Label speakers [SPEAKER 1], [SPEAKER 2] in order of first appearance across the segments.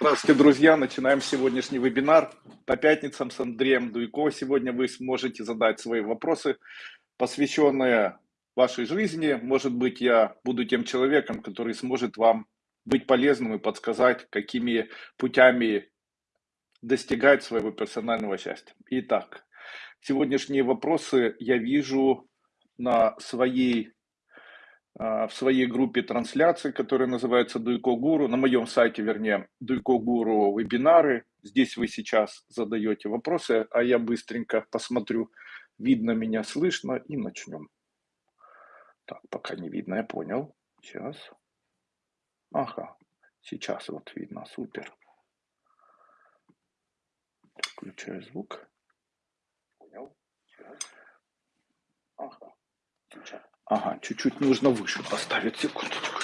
[SPEAKER 1] Здравствуйте, друзья! Начинаем сегодняшний вебинар по пятницам с Андреем Дуйко. Сегодня вы сможете задать свои вопросы, посвященные вашей жизни. Может быть, я буду тем человеком, который сможет вам быть полезным и подсказать, какими путями достигать своего персонального счастья. Итак, сегодняшние вопросы я вижу на своей в своей группе трансляции, которая называется Дуйко Гуру, на моем сайте, вернее, Дуйко Гуру вебинары. Здесь вы сейчас задаете вопросы, а я быстренько посмотрю, видно меня, слышно, и начнем. Так, пока не видно, я понял. Сейчас. Ага, сейчас вот видно, супер. Включаю звук. Понял. Сейчас. Ага, сейчас. Ага, чуть-чуть нужно выше поставить, секундочку.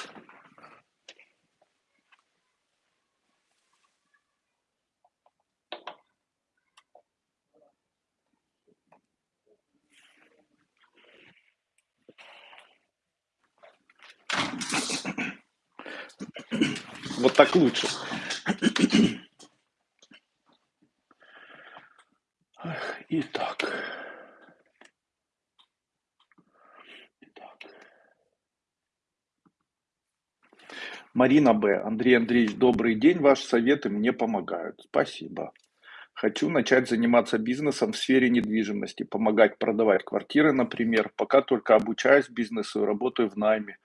[SPEAKER 1] Вот так лучше. Итак. Марина Б. Андрей Андреевич, добрый день. Ваши советы мне помогают. Спасибо. Хочу начать заниматься бизнесом в сфере недвижимости, помогать продавать квартиры, например, пока только обучаюсь бизнесу и работаю в найме.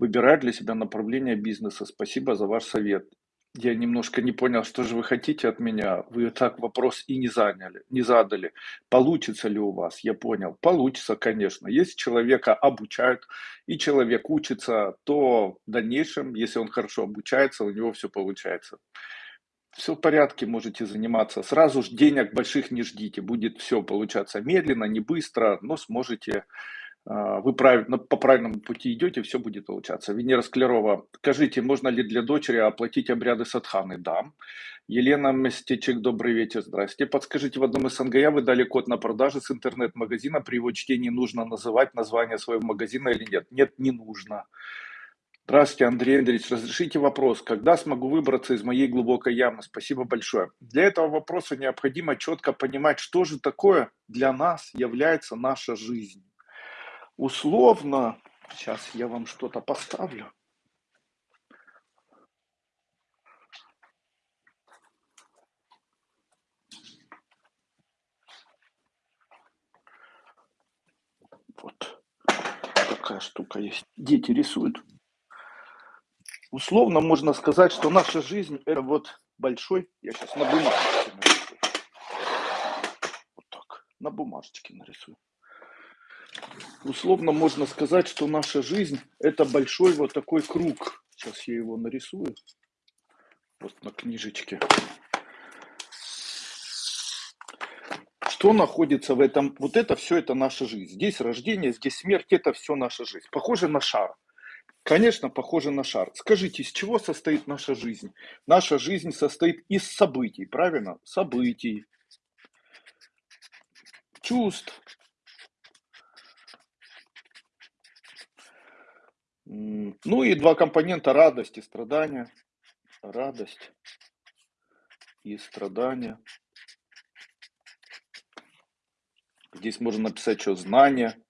[SPEAKER 1] Выбираю для себя направление бизнеса. Спасибо за ваш совет я немножко не понял, что же вы хотите от меня. Вы так вопрос и не заняли, не задали. Получится ли у вас? Я понял. Получится, конечно. Если человека обучают и человек учится, то в дальнейшем, если он хорошо обучается, у него все получается. Все в порядке, можете заниматься. Сразу же денег больших не ждите. Будет все получаться медленно, не быстро, но сможете вы правильно, по правильному пути идете, все будет получаться. Венера Склерова, скажите, можно ли для дочери оплатить обряды садханы? Да. Елена Местечек, добрый вечер, здрасте. Подскажите, в одном из СНГЯ вы дали код на продажи с интернет-магазина, при его чтении нужно называть название своего магазина или нет? Нет, не нужно. Здравствуйте, Андрей Андреевич. Разрешите вопрос. Когда смогу выбраться из моей глубокой ямы? Спасибо большое. Для этого вопроса необходимо четко понимать, что же такое для нас является наша жизнь условно, сейчас я вам что-то поставлю. Вот такая штука есть. Дети рисуют. Условно можно сказать, что наша жизнь это вот большой, я сейчас на бумажечке нарисую. Вот так, на бумажечке нарисую условно можно сказать, что наша жизнь это большой вот такой круг. Сейчас я его нарисую. Вот на книжечке. Что находится в этом? Вот это все, это наша жизнь. Здесь рождение, здесь смерть, это все наша жизнь. Похоже на шар. Конечно, похоже на шар. Скажите, из чего состоит наша жизнь? Наша жизнь состоит из событий, правильно? Событий, чувств, Ну и два компонента радость и страдания. Радость и страдания. Здесь можно написать что знание.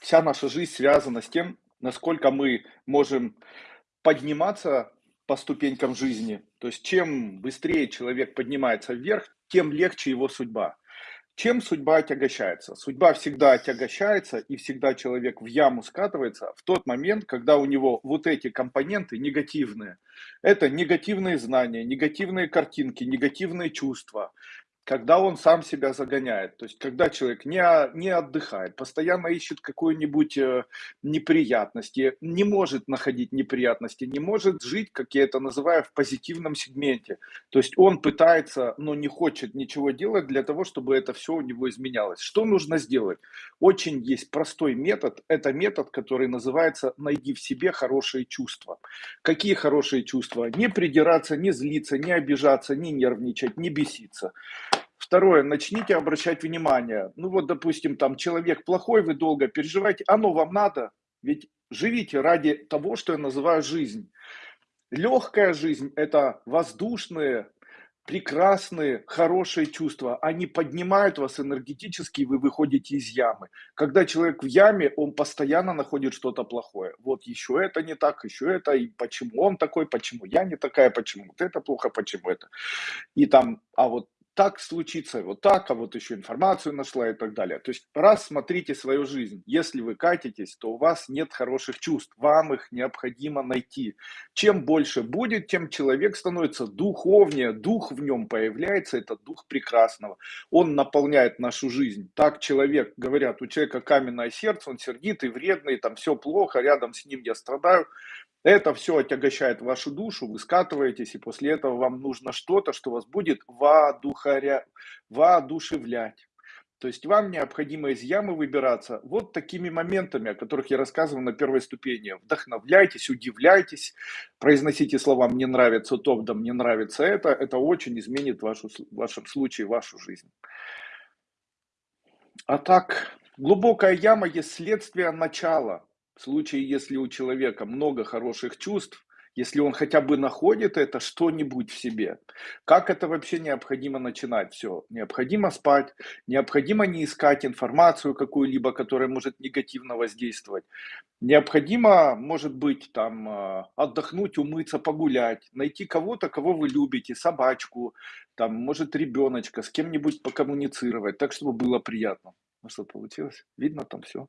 [SPEAKER 1] Вся наша жизнь связана с тем, насколько мы можем подниматься по ступенькам жизни. То есть чем быстрее человек поднимается вверх, тем легче его судьба. Чем судьба отягощается? Судьба всегда отягощается, и всегда человек в яму скатывается в тот момент, когда у него вот эти компоненты негативные. Это негативные знания, негативные картинки, негативные чувства, когда он сам себя загоняет, то есть когда человек не, не отдыхает, постоянно ищет какую-нибудь э, неприятности, не может находить неприятности, не может жить, как я это называю, в позитивном сегменте. То есть он пытается, но не хочет ничего делать для того, чтобы это все у него изменялось. Что нужно сделать? Очень есть простой метод, это метод, который называется «найди в себе хорошие чувства». Какие хорошие чувства? Не придираться, не злиться, не обижаться, не нервничать, не беситься. Второе, начните обращать внимание. Ну вот, допустим, там человек плохой, вы долго переживаете, оно вам надо, ведь живите ради того, что я называю жизнь. Легкая жизнь– это воздушные, прекрасные, хорошие чувства. Они поднимают вас энергетически, и вы выходите из ямы. Когда человек в яме, он постоянно находит что-то плохое. Вот еще это не так, еще это, и почему он такой, почему я не такая, почему вот это плохо, почему это. И там, а вот так случится, вот так, а вот еще информацию нашла и так далее. То есть раз смотрите свою жизнь, если вы катитесь, то у вас нет хороших чувств, вам их необходимо найти. Чем больше будет, тем человек становится духовнее, дух в нем появляется, это дух прекрасного. Он наполняет нашу жизнь. Так человек, говорят, у человека каменное сердце, он сердитый, вредный, там все плохо, рядом с ним я страдаю. Это все отягощает вашу душу, вы скатываетесь, и после этого вам нужно что-то, что вас будет воодухаря... воодушевлять. То есть вам необходимо из ямы выбираться вот такими моментами, о которых я рассказывал на первой ступени. Вдохновляйтесь, удивляйтесь, произносите слова «мне нравится то», «да мне нравится это». Это очень изменит вашу, в вашем случае вашу жизнь. А так, глубокая яма есть следствие начала. В случае, если у человека много хороших чувств, если он хотя бы находит это что-нибудь в себе. Как это вообще необходимо начинать все? Необходимо спать, необходимо не искать информацию какую-либо, которая может негативно воздействовать. Необходимо, может быть, там а, отдохнуть, умыться, погулять, найти кого-то, кого вы любите, собачку, там, может, ребеночка, с кем-нибудь покоммуницировать, так, чтобы было приятно. Ну что, получилось? Видно там все?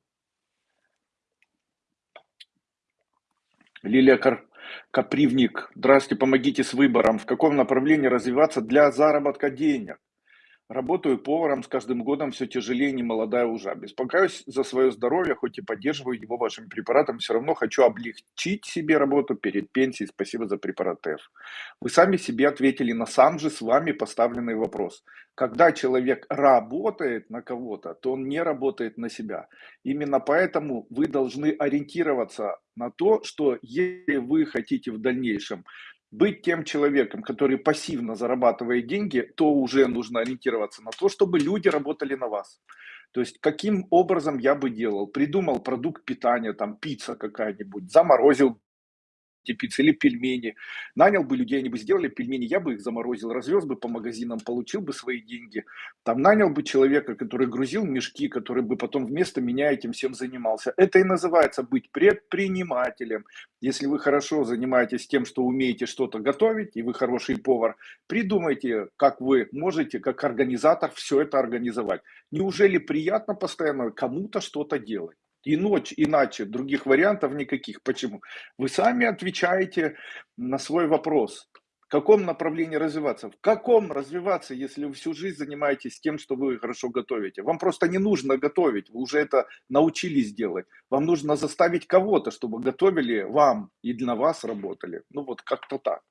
[SPEAKER 1] Лилия Кар... Капривник. Здравствуйте, помогите с выбором. В каком направлении развиваться для заработка денег? Работаю поваром, с каждым годом все тяжелее, не молодая уже. Беспокоюсь за свое здоровье, хоть и поддерживаю его вашими препаратами, все равно хочу облегчить себе работу перед пенсией. Спасибо за препарат F. Вы сами себе ответили на сам же с вами поставленный вопрос. Когда человек работает на кого-то, то он не работает на себя. Именно поэтому вы должны ориентироваться на то, что если вы хотите в дальнейшем быть тем человеком, который пассивно зарабатывает деньги, то уже нужно ориентироваться на то, чтобы люди работали на вас. То есть, каким образом я бы делал? Придумал продукт питания, там пицца какая-нибудь, заморозил пиццы или пельмени. Нанял бы людей, они бы сделали пельмени, я бы их заморозил, развез бы по магазинам, получил бы свои деньги. Там нанял бы человека, который грузил мешки, который бы потом вместо меня этим всем занимался. Это и называется быть предпринимателем. Если вы хорошо занимаетесь тем, что умеете что-то готовить, и вы хороший повар, придумайте, как вы можете, как организатор, все это организовать. Неужели приятно постоянно кому-то что-то делать? И ночь, иначе других вариантов никаких. Почему? Вы сами отвечаете на свой вопрос. В каком направлении развиваться? В каком развиваться, если вы всю жизнь занимаетесь тем, что вы хорошо готовите? Вам просто не нужно готовить, вы уже это научились делать. Вам нужно заставить кого-то, чтобы готовили вам и для вас работали. Ну вот как-то так.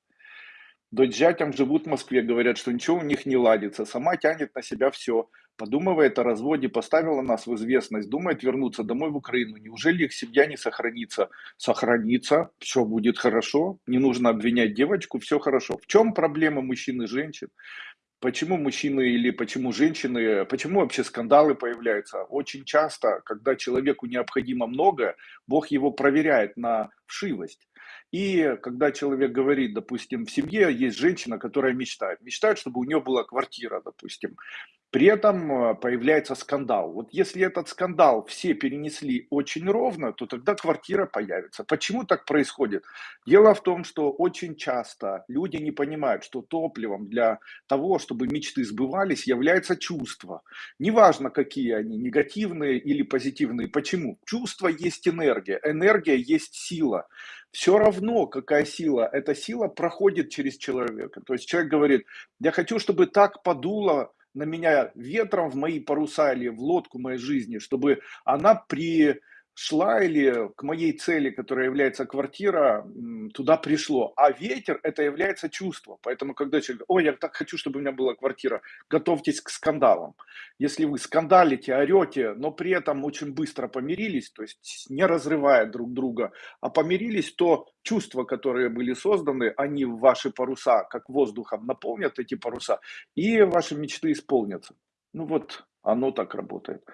[SPEAKER 1] Дочь живут в Москве, говорят, что ничего у них не ладится, сама тянет на себя все. Подумывает о разводе, поставила нас в известность, думает вернуться домой в Украину. Неужели их семья не сохранится? Сохранится, все будет хорошо, не нужно обвинять девочку, все хорошо. В чем проблема мужчин и женщин? Почему мужчины или почему женщины, почему вообще скандалы появляются? Очень часто, когда человеку необходимо многое, Бог его проверяет на вшивость. И когда человек говорит, допустим, в семье есть женщина, которая мечтает, мечтает, чтобы у нее была квартира, допустим, при этом э, появляется скандал. Вот если этот скандал все перенесли очень ровно, то тогда квартира появится. Почему так происходит? Дело в том, что очень часто люди не понимают, что топливом для того, чтобы мечты сбывались, является чувство. Неважно, какие они, негативные или позитивные. Почему? Чувство есть энергия, энергия есть сила. Все равно, какая сила, эта сила проходит через человека. То есть человек говорит, я хочу, чтобы так подуло на меня ветром в мои паруса или в лодку моей жизни, чтобы она при шла или к моей цели, которая является квартира, туда пришло. А ветер это является чувство. Поэтому, когда человек говорит, ой, я так хочу, чтобы у меня была квартира, готовьтесь к скандалам. Если вы скандалите, орете, но при этом очень быстро помирились, то есть не разрывая друг друга, а помирились, то чувства, которые были созданы, они в ваши паруса, как воздухом, наполнят эти паруса, и ваши мечты исполнятся. Ну вот, оно так работает.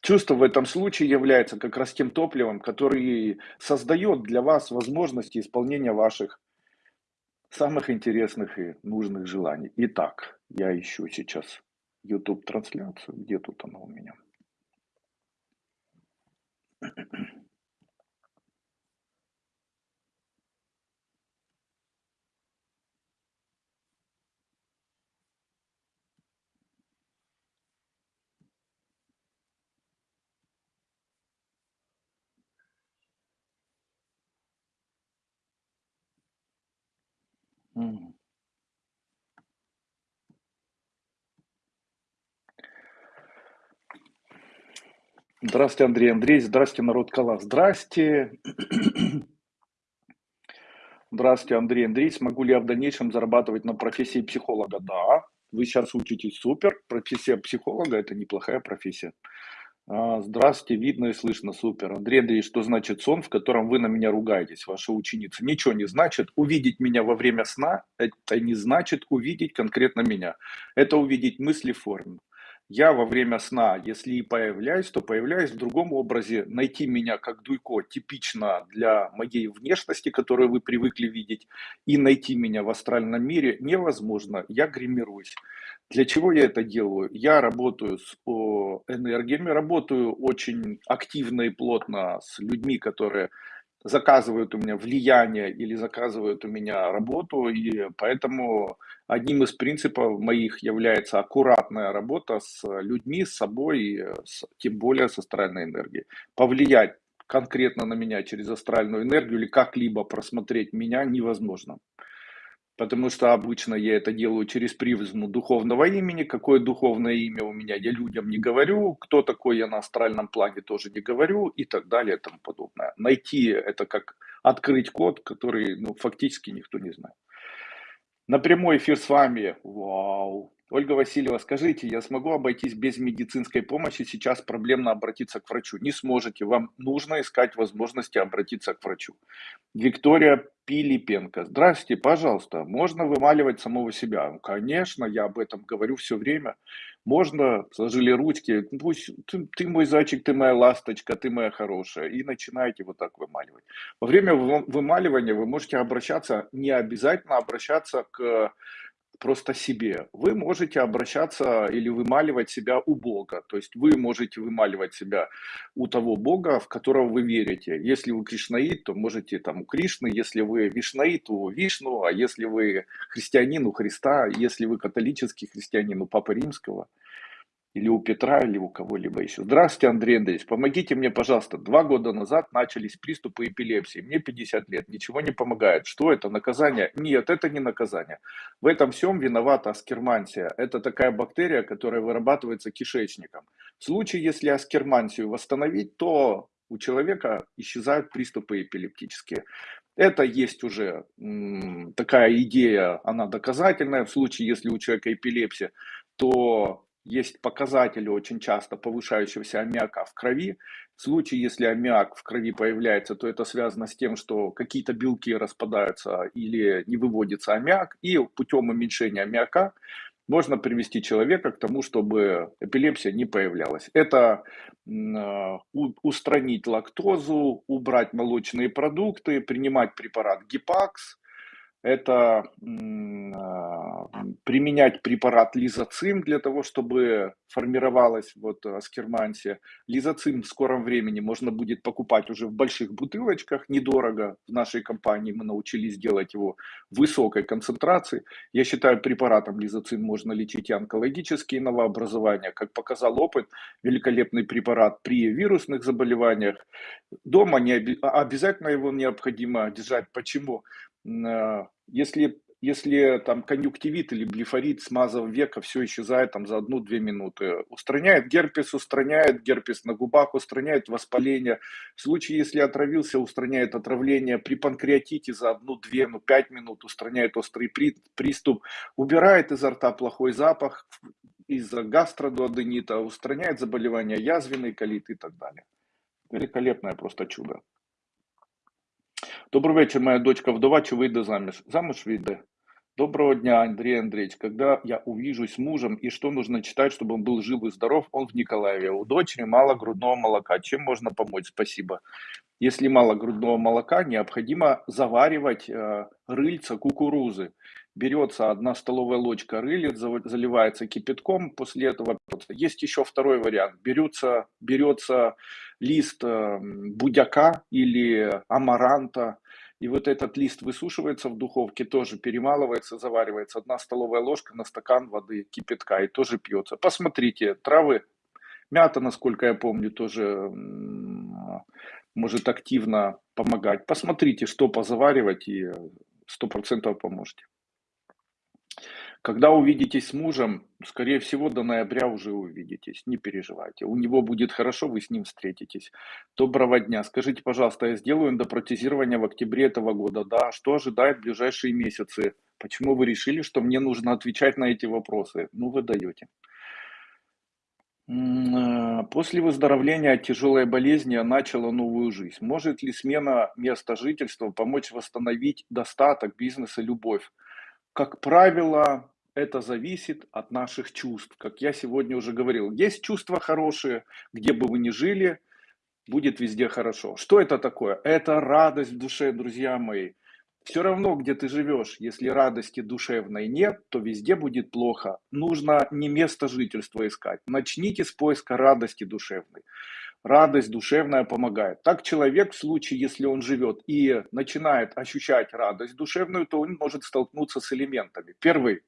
[SPEAKER 1] Чувство в этом случае является как раз тем топливом, который создает для вас возможности исполнения ваших самых интересных и нужных желаний. Итак, я ищу сейчас YouTube трансляцию. Где тут она у меня? М. Здравствуйте, Андрей Андреевич. Здравствуйте, народ Кала. Здрасте. Здравствуйте, Андрей Андреевич. Смогу ли я в дальнейшем зарабатывать на профессии психолога? Да, вы сейчас учитесь супер. Профессия психолога– это неплохая профессия. А, Здравствуйте, видно и слышно, супер. Андрей Андреевич, что значит сон, в котором вы на меня ругаетесь, ваша ученица? Ничего не значит. Увидеть меня во время сна, это не значит увидеть конкретно меня. Это увидеть мысли в форме. Я во время сна, если и появляюсь, то появляюсь в другом образе. Найти меня как Дуйко типично для моей внешности, которую вы привыкли видеть, и найти меня в астральном мире невозможно. Я гримируюсь. Для чего я это делаю? Я работаю с энергиями, работаю очень активно и плотно с людьми, которые заказывают у меня влияние или заказывают у меня работу, и поэтому одним из принципов моих является аккуратная работа с людьми, с собой, с, тем более с астральной энергией. Повлиять конкретно на меня через астральную энергию или как-либо просмотреть меня невозможно потому что обычно я это делаю через призму духовного имени. Какое духовное имя у меня, я людям не говорю. Кто такой я на астральном плане, тоже не говорю и так далее и тому подобное. Найти это как открыть код, который ну, фактически никто не знает. На прямой эфир с вами. Вау. Ольга Васильева, скажите, я смогу обойтись без медицинской помощи? Сейчас проблемно обратиться к врачу. Не сможете. Вам нужно искать возможности обратиться к врачу. Виктория Пилипенко. Здравствуйте, пожалуйста. Можно вымаливать самого себя? Ну, конечно, я об этом говорю все время. Можно, сложили ручки, пусть ты, ты мой зайчик, ты моя ласточка, ты моя хорошая. И начинаете вот так вымаливать. Во время вымаливания вы можете обращаться, не обязательно обращаться к просто себе. Вы можете обращаться или вымаливать себя у Бога. То есть вы можете вымаливать себя у того Бога, в которого вы верите. Если вы кришнаит, то можете там у Кришны. Если вы вишнаит, то у Вишну. А если вы христианин, у Христа. Если вы католический христианин, у Папы Римского или у Петра, или у кого-либо еще. Здравствуйте, Андрей Андреевич, помогите мне, пожалуйста. Два года назад начались приступы эпилепсии. Мне 50 лет, ничего не помогает. Что это, наказание? Нет, это не наказание. В этом всем виновата аскермансия. Это такая бактерия, которая вырабатывается кишечником. В случае, если аскермансию восстановить, то у человека исчезают приступы эпилептические. Это есть уже такая идея, она доказательная. В случае, если у человека эпилепсия, то есть показатели очень часто повышающегося аммиака в крови. В случае, если аммиак в крови появляется, то это связано с тем, что какие-то белки распадаются или не выводится аммиак, и путем уменьшения аммиака можно привести человека к тому, чтобы эпилепсия не появлялась. Это устранить лактозу, убрать молочные продукты, принимать препарат Гипакс, это а, применять препарат лизоцим для того, чтобы формировалась вот аскермансия. Лизоцим в скором времени можно будет покупать уже в больших бутылочках, недорого. В нашей компании мы научились делать его в высокой концентрации. Я считаю, препаратом лизоцим можно лечить и онкологические новообразования. Как показал опыт, великолепный препарат при вирусных заболеваниях. Дома не обязательно его необходимо держать. Почему? Э, если, если там конъюнктивит или блефорит, смазав века, все исчезает там за одну-две минуты. Устраняет герпес, устраняет герпес на губах, устраняет воспаление. В случае, если отравился, устраняет отравление. При панкреатите за одну-две, ну пять минут устраняет острый приступ. Убирает изо рта плохой запах из-за гастродуоденита, устраняет заболевания язвенный колит и так далее. Великолепное просто чудо. Добрий вечір, моя дочка вдова чи вийде заміж? Заміж вийде. Доброго дня, Андрей Андреевич. Когда я увижусь с мужем и что нужно читать, чтобы он был жив и здоров, он в Николаеве. У дочери мало грудного молока. Чем можно помочь? Спасибо. Если мало грудного молока, необходимо заваривать э, рыльца кукурузы. Берется одна столовая ложка рылец, заливается кипятком, после этого есть еще второй вариант. Берется, берется лист э, будяка или амаранта, и вот этот лист высушивается в духовке, тоже перемалывается, заваривается. Одна столовая ложка на стакан воды кипятка и тоже пьется. Посмотрите, травы, мята, насколько я помню, тоже может активно помогать. Посмотрите, что позаваривать и сто процентов поможете. Когда увидитесь с мужем, скорее всего, до ноября уже увидитесь, не переживайте. У него будет хорошо, вы с ним встретитесь. Доброго дня. Скажите, пожалуйста, я сделаю эндопротезирование в октябре этого года. Да, что ожидает в ближайшие месяцы? Почему вы решили, что мне нужно отвечать на эти вопросы? Ну, вы даете. Э, после выздоровления от тяжелой болезни я начала новую жизнь. Может ли смена места жительства помочь восстановить достаток, бизнес и любовь? Как правило, это зависит от наших чувств. Как я сегодня уже говорил, есть чувства хорошие, где бы вы ни жили, будет везде хорошо. Что это такое? Это радость в душе, друзья мои. Все равно, где ты живешь, если радости душевной нет, то везде будет плохо. Нужно не место жительства искать. Начните с поиска радости душевной. Радость душевная помогает. Так человек в случае, если он живет и начинает ощущать радость душевную, то он может столкнуться с элементами. Первый.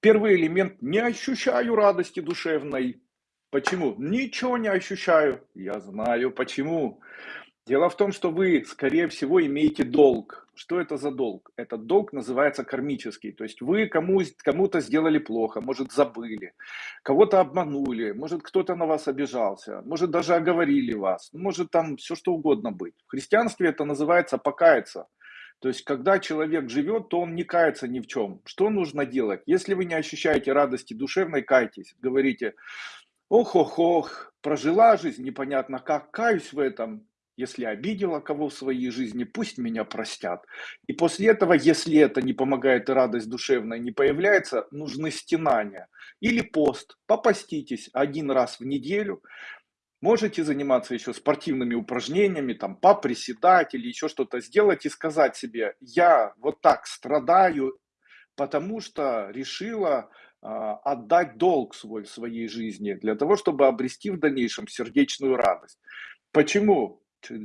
[SPEAKER 1] Первый элемент – не ощущаю радости душевной. Почему? Ничего не ощущаю. Я знаю почему. Дело в том, что вы, скорее всего, имеете долг. Что это за долг? Этот долг называется кармический. То есть вы кому, кому-то сделали плохо, может забыли, кого-то обманули, может кто-то на вас обижался, может даже оговорили вас, может там все что угодно быть. В христианстве это называется покаяться. То есть, когда человек живет, то он не кается ни в чем. Что нужно делать? Если вы не ощущаете радости душевной, кайтесь. Говорите, ох-ох-ох, прожила жизнь, непонятно как, каюсь в этом, если обидела кого в своей жизни, пусть меня простят. И после этого, если это не помогает и радость душевная не появляется, нужны стенания. Или пост. Попаститесь один раз в неделю. Можете заниматься еще спортивными упражнениями, там, поприседать или еще что-то сделать и сказать себе, я вот так страдаю, потому что решила э, отдать долг свой в своей жизни для того, чтобы обрести в дальнейшем сердечную радость. Почему?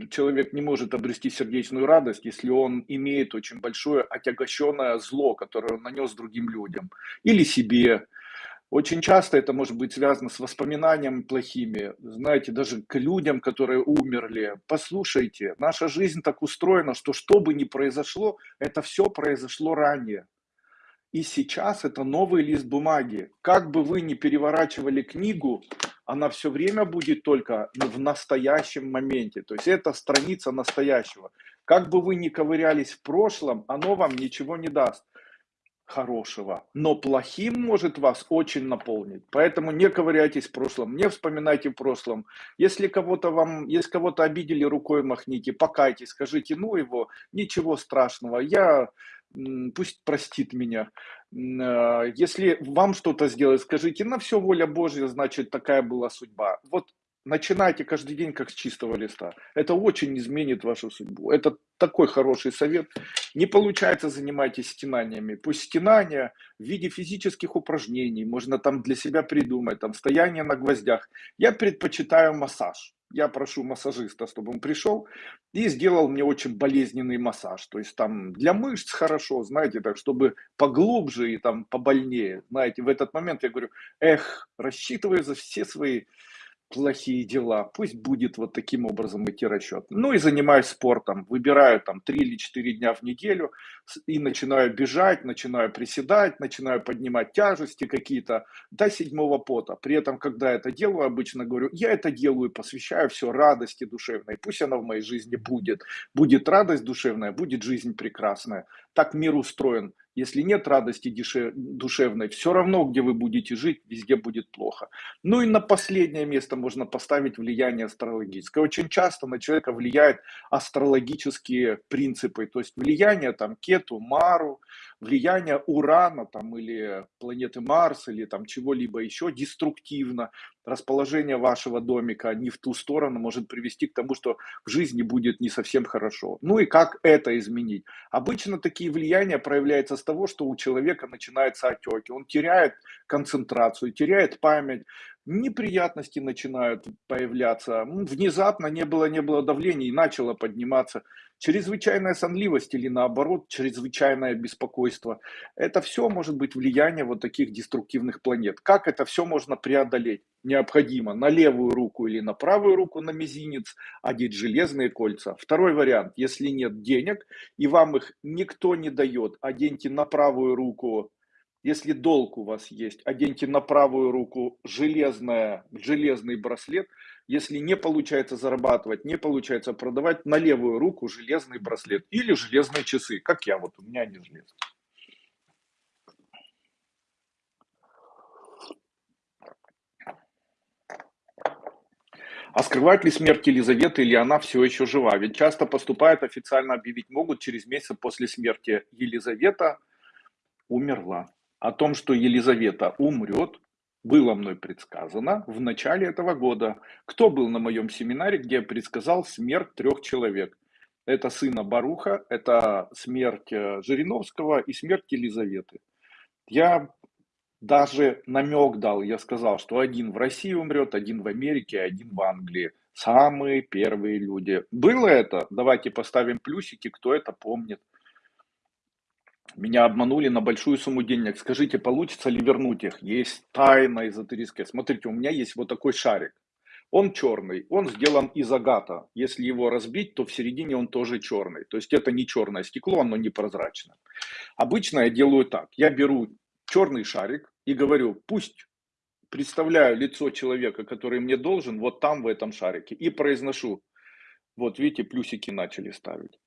[SPEAKER 1] Человек не может обрести сердечную радость, если он имеет очень большое отягощенное зло, которое он нанес другим людям или себе. Очень часто это может быть связано с воспоминаниями плохими, знаете, даже к людям, которые умерли. Послушайте, наша жизнь так устроена, что что бы ни произошло, это все произошло ранее. И сейчас это новый лист бумаги. Как бы вы ни переворачивали книгу, она все время будет только в настоящем моменте. То есть это страница настоящего. Как бы вы ни ковырялись в прошлом, оно вам ничего не даст хорошего. Но плохим может вас очень наполнить. Поэтому не ковыряйтесь в прошлом, не вспоминайте в прошлом. Если кого-то вам, если кого-то обидели, рукой махните, покайтесь, скажите, ну его, ничего страшного, я пусть простит меня. А, если вам что-то сделать, скажите, на все воля Божья, значит, такая была судьба. Вот начинайте каждый день как с чистого листа. Это очень изменит вашу судьбу. Это такой хороший совет. Не получается, занимайтесь стенаниями. Пусть стенания в виде физических упражнений, можно там для себя придумать, там стояние на гвоздях. Я предпочитаю массаж я прошу массажиста, чтобы он пришел и сделал мне очень болезненный массаж. То есть там для мышц хорошо, знаете, так, чтобы поглубже и там побольнее. Знаете, в этот момент я говорю, эх, рассчитываю за все свои плохие дела. Пусть будет вот таким образом идти расчет. Ну и занимаюсь спортом. Выбираю там 3 или 4 дня в неделю и начинаю бежать, начинаю приседать, начинаю поднимать тяжести какие-то до седьмого пота. При этом, когда это делаю, обычно говорю, я это делаю, посвящаю все радости душевной. Пусть она в моей жизни будет. Будет радость душевная, будет жизнь прекрасная. Так мир устроен. Если нет радости душевной, все равно, где вы будете жить, везде будет плохо. Ну и на последнее место можно поставить влияние астрологическое. Очень часто на человека влияют астрологические принципы, то есть влияние там Кету, Мару, влияние Урана там или планеты Марс или там чего-либо еще деструктивно. Расположение вашего домика не в ту сторону может привести к тому, что в жизни будет не совсем хорошо. Ну и как это изменить? Обычно такие влияния проявляются с того, что у человека начинаются отеки, он теряет концентрацию, теряет память, неприятности начинают появляться, внезапно не было, не было давления и начало подниматься чрезвычайная сонливость или наоборот чрезвычайное беспокойство. Это все может быть влияние вот таких деструктивных планет. Как это все можно преодолеть? Необходимо на левую руку или на правую руку на мизинец одеть железные кольца. Второй вариант, если нет денег и вам их никто не дает, оденьте на правую руку если долг у вас есть, оденьте на правую руку железное, железный браслет. Если не получается зарабатывать, не получается продавать, на левую руку железный браслет или железные часы, как я, вот у меня они железные. А скрывает ли смерть Елизаветы или она все еще жива? Ведь часто поступает, официально объявить могут через месяц после смерти. Елизавета умерла о том, что Елизавета умрет, было мной предсказано в начале этого года. Кто был на моем семинаре, где я предсказал смерть трех человек? Это сына Баруха, это смерть э, Жириновского и смерть Елизаветы. Я даже намек дал, я сказал, что один в России умрет, один в Америке, один в Англии. Самые первые люди. Было это? Давайте поставим плюсики, кто это помнит. Меня обманули на большую сумму денег. Скажите, получится ли вернуть их? Есть тайна эзотерическая. Смотрите, у меня есть вот такой шарик. Он черный, он сделан из агата. Если его разбить, то в середине он тоже черный. То есть это не черное стекло, оно не прозрачное. Обычно я делаю так. Я беру черный шарик и говорю, пусть представляю лицо человека, который мне должен, вот там в этом шарике. И произношу, вот видите, плюсики начали ставить.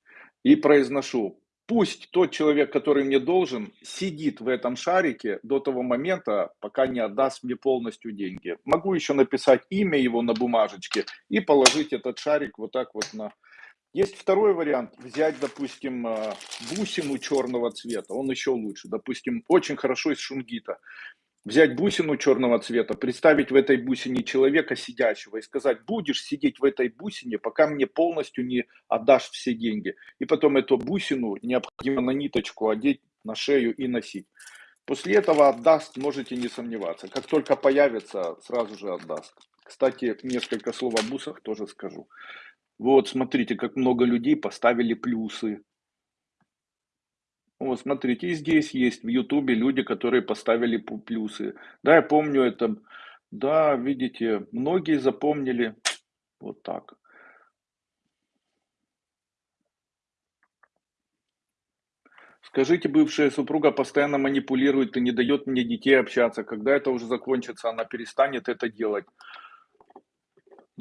[SPEAKER 1] И произношу, пусть тот человек, который мне должен, сидит в этом шарике до того момента, пока не отдаст мне полностью деньги. Могу еще написать имя его на бумажечке и положить этот шарик вот так вот на... Есть второй вариант, взять, допустим, э, бусину черного цвета, он еще лучше, допустим, очень хорошо из шунгита взять бусину черного цвета, представить в этой бусине человека сидящего и сказать, будешь сидеть в этой бусине, пока мне полностью не отдашь все деньги. И потом эту бусину необходимо на ниточку одеть на шею и носить. После этого отдаст, можете не сомневаться. Как только появится, сразу же отдаст. Кстати, несколько слов о бусах тоже скажу. Вот, смотрите, как много людей поставили плюсы вот, смотрите, и здесь есть в Ютубе люди, которые поставили плюсы. Да, я помню это. Да, видите, многие запомнили вот так. Скажите, бывшая супруга постоянно манипулирует и не дает мне детей общаться. Когда это уже закончится, она перестанет это делать.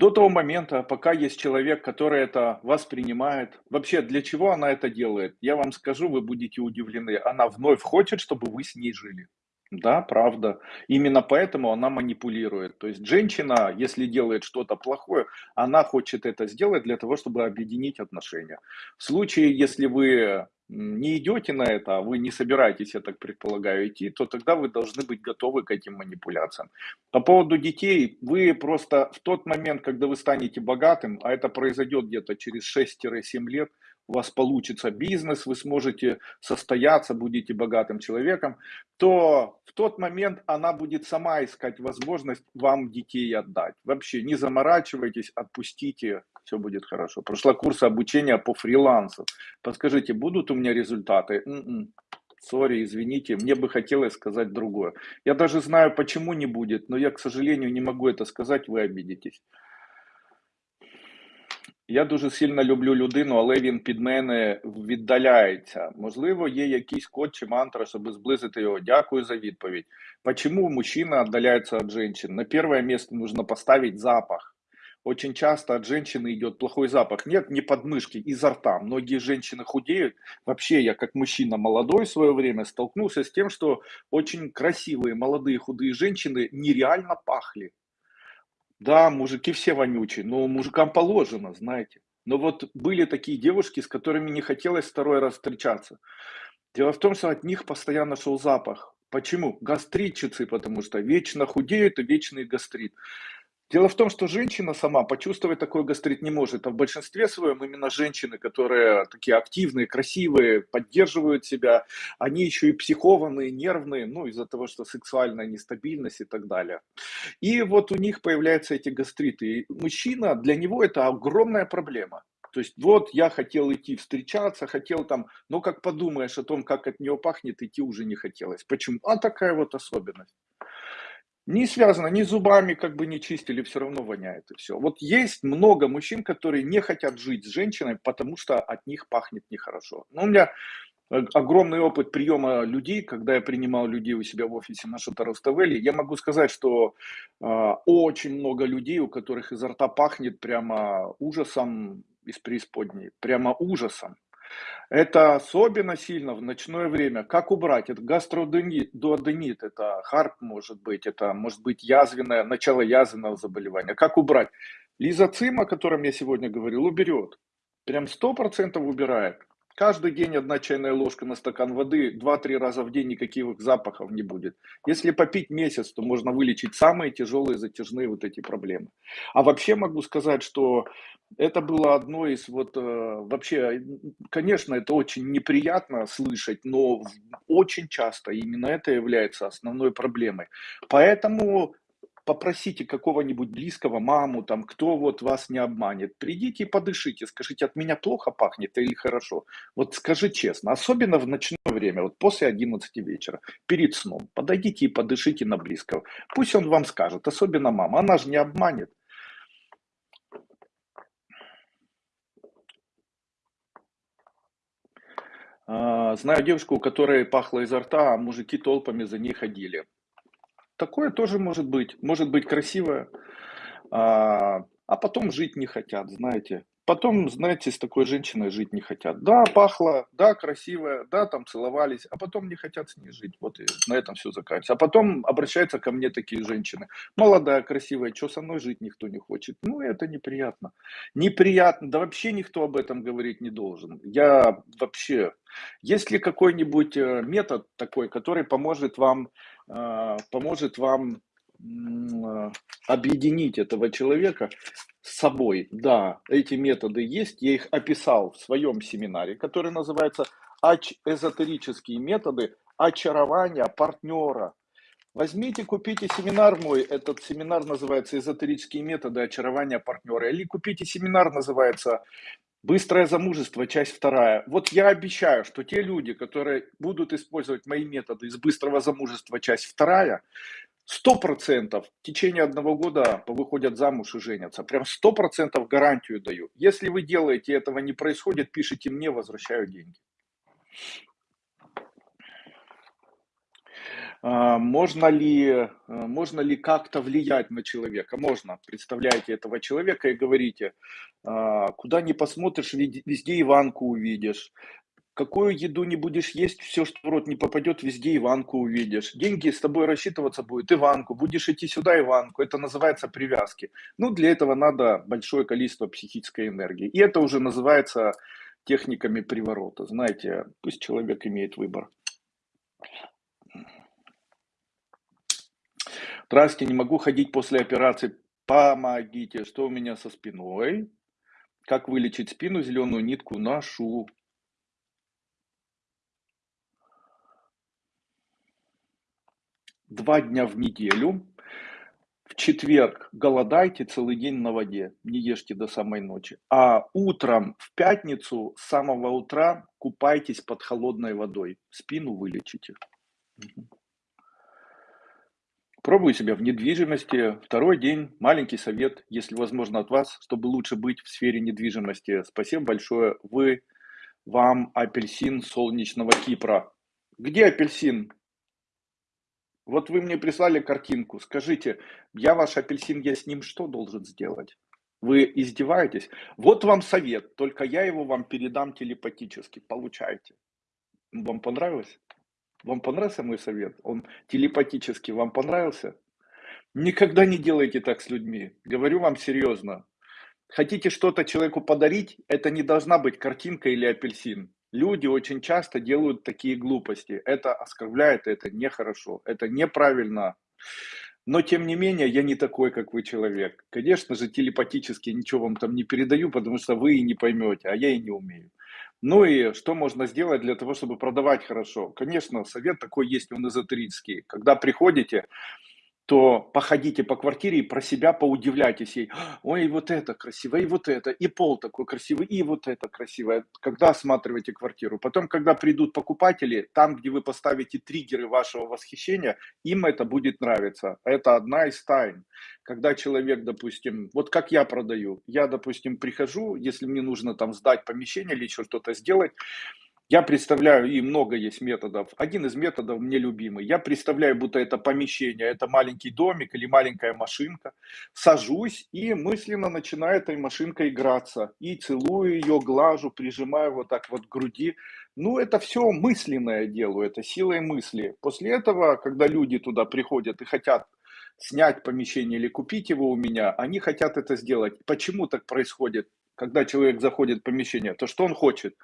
[SPEAKER 1] До того момента, пока есть человек, который это воспринимает, вообще для чего она это делает, я вам скажу, вы будете удивлены. Она вновь хочет, чтобы вы с ней жили. Да, правда. Именно поэтому она манипулирует. То есть женщина, если делает что-то плохое, она хочет это сделать для того, чтобы объединить отношения. В случае, если вы не идете на это, а вы не собираетесь, я так предполагаю, идти, то тогда вы должны быть готовы к этим манипуляциям. По поводу детей, вы просто в тот момент, когда вы станете богатым, а это произойдет где-то через 6-7 лет, у вас получится бизнес, вы сможете состояться, будете богатым человеком, то в тот момент она будет сама искать возможность вам детей отдать. Вообще не заморачивайтесь, отпустите, все будет хорошо. Прошла курс обучения по фрилансу. Подскажите, будут у меня результаты? М-м. Сори, извините, мне бы хотелось сказать другое. Я даже знаю, почему не будет, но я, к сожалению, не могу это сказать, вы обидитесь. Я дуже сильно люблю людину, але він від мене віддаляється. Можливо, є якийсь код чи мантра, щоб зблизити його. Дякую за відповідь. Почему мужчина отдаляется от женщин? На первое место нужно поставить запах. Очень часто от женщины идет плохой запах. Нет, не подмышки, изо рта. Многие женщины худеют. Вообще, я как мужчина молодой в свое время столкнулся с тем, что очень красивые молодые худые женщины нереально пахли. Да, мужики все вонючие, но мужикам положено, знаете. Но вот были такие девушки, с которыми не хотелось второй раз встречаться. Дело в том, что от них постоянно шел запах. Почему? Гастритчицы, потому что вечно худеют и вечный гастрит. Дело в том, что женщина сама почувствовать такой гастрит не может, а в большинстве своем именно женщины, которые такие активные, красивые, поддерживают себя, они еще и психованные, нервные, ну, из-за того, что сексуальная нестабильность и так далее. И вот у них появляются эти гастриты. И мужчина, для него это огромная проблема. То есть вот я хотел идти встречаться, хотел там, но как подумаешь о том, как от нее пахнет, идти уже не хотелось. Почему? А такая вот особенность. Не связано, ни зубами как бы не чистили, все равно воняет и все. Вот есть много мужчин, которые не хотят жить с женщиной, потому что от них пахнет нехорошо. Но у меня э, огромный опыт приема людей, когда я принимал людей у себя в офисе на Шутаровставеле, я могу сказать, что э, очень много людей, у которых изо рта пахнет прямо ужасом из преисподней, прямо ужасом. Это особенно сильно в ночное время. Как убрать? Это гастродуоденит, это харп может быть, это может быть язвенное, начало язвенного заболевания. Как убрать? Лизоцим, о котором я сегодня говорил, уберет. Прям 100% убирает. Каждый день одна чайная ложка на стакан воды, 2-3 раза в день никаких запахов не будет. Если попить месяц, то можно вылечить самые тяжелые затяжные вот эти проблемы. А вообще могу сказать, что это было одно из вот э, вообще, конечно, это очень неприятно слышать, но очень часто именно это является основной проблемой. Поэтому попросите какого-нибудь близкого, маму, там, кто вот вас не обманет. Придите и подышите, скажите, от меня плохо пахнет или хорошо. Вот скажи честно, особенно в ночное время, вот после 11 вечера, перед сном, подойдите и подышите на близкого. Пусть он вам скажет, особенно мама, она же не обманет. А, знаю девушку, у которой пахло изо рта, а мужики толпами за ней ходили. Такое тоже может быть. Может быть красивое, а, а потом жить не хотят, знаете. Потом, знаете, с такой женщиной жить не хотят. Да, пахло, да, красивая, да, там целовались, а потом не хотят с ней жить. Вот и на этом все заканчивается. А потом обращаются ко мне такие женщины. Молодая, красивая, что со мной жить никто не хочет. Ну, это неприятно. Неприятно, да вообще никто об этом говорить не должен. Я вообще... Есть ли какой-нибудь э, метод такой, который поможет вам, поможет вам э, объединить этого человека с собой. Да, эти методы есть, я их описал в своем семинаре, который называется «Эзотерические методы очарования партнера». Возьмите, купите семинар мой, этот семинар называется «Эзотерические методы очарования партнера», или купите семинар, называется «Быстрое замужество. Часть вторая». Вот я обещаю, что те люди, которые будут использовать мои методы из «Быстрого замужества. Часть вторая», Сто процентов в течение одного года выходят замуж и женятся. Прям сто процентов гарантию даю. Если вы делаете, этого не происходит, пишите мне, возвращаю деньги. А, можно ли, э, можно ли как-то влиять на человека? Можно. Представляете этого человека и говорите, «А, куда ни посмотришь, везде Иванку увидишь. Какую еду не будешь есть, все, что в рот не попадет, везде Иванку увидишь. Деньги с тобой рассчитываться будет Иванку. Будешь идти сюда Иванку. Это называется привязки. Ну, для этого надо большое количество психической энергии. И это уже называется техниками приворота. Знаете, пусть человек имеет выбор. Здравствуйте, не могу ходить после операции. Помогите, что у меня со спиной? Как вылечить спину? Зеленую нитку ношу. два дня в неделю. В четверг голодайте целый день на воде, не ешьте до самой ночи. А утром в пятницу с самого утра купайтесь под холодной водой. Спину вылечите. Пробую себя в недвижимости. Второй день. Маленький совет, если возможно, от вас, чтобы лучше быть в сфере недвижимости. Спасибо большое. Вы, вам апельсин солнечного Кипра. Где апельсин? Вот вы мне прислали картинку. Скажите, я ваш апельсин, я с ним что должен сделать? Вы издеваетесь? Вот вам совет, только я его вам передам телепатически. Получайте. Вам понравилось? Вам понравился мой совет? Он телепатически вам понравился? Никогда не делайте так с людьми. Говорю вам серьезно. Хотите что-то человеку подарить, это не должна быть картинка или апельсин. Люди очень часто делают такие глупости. Это оскорбляет, это нехорошо, это неправильно. Но тем не менее, я не такой, как вы человек. Конечно же, телепатически ничего вам там не передаю, потому что вы и не поймете, а я и не умею. Ну и что можно сделать для того, чтобы продавать хорошо? Конечно, совет такой есть, он эзотерический. Когда приходите, то походите по квартире и про себя поудивляйтесь ей. Ой, вот это красиво, и вот это, и пол такой красивый, и вот это красивое. Когда осматриваете квартиру. Потом, когда придут покупатели, там, где вы поставите триггеры вашего восхищения, им это будет нравиться. Это одна из тайн. Когда человек, допустим, вот как я продаю, я, допустим, прихожу, если мне нужно там сдать помещение или еще что-то сделать, я представляю, и много есть методов. Один из методов мне любимый. Я представляю, будто это помещение, это маленький домик или маленькая машинка. Сажусь и мысленно начинаю этой машинкой играться. И целую ее, глажу, прижимаю вот так вот к груди. Ну, это все мысленное делаю, это силой мысли. После этого, когда люди туда приходят и хотят снять помещение или купить его у меня, они хотят это сделать. Почему так происходит? Когда человек заходит в помещение, то что он хочет?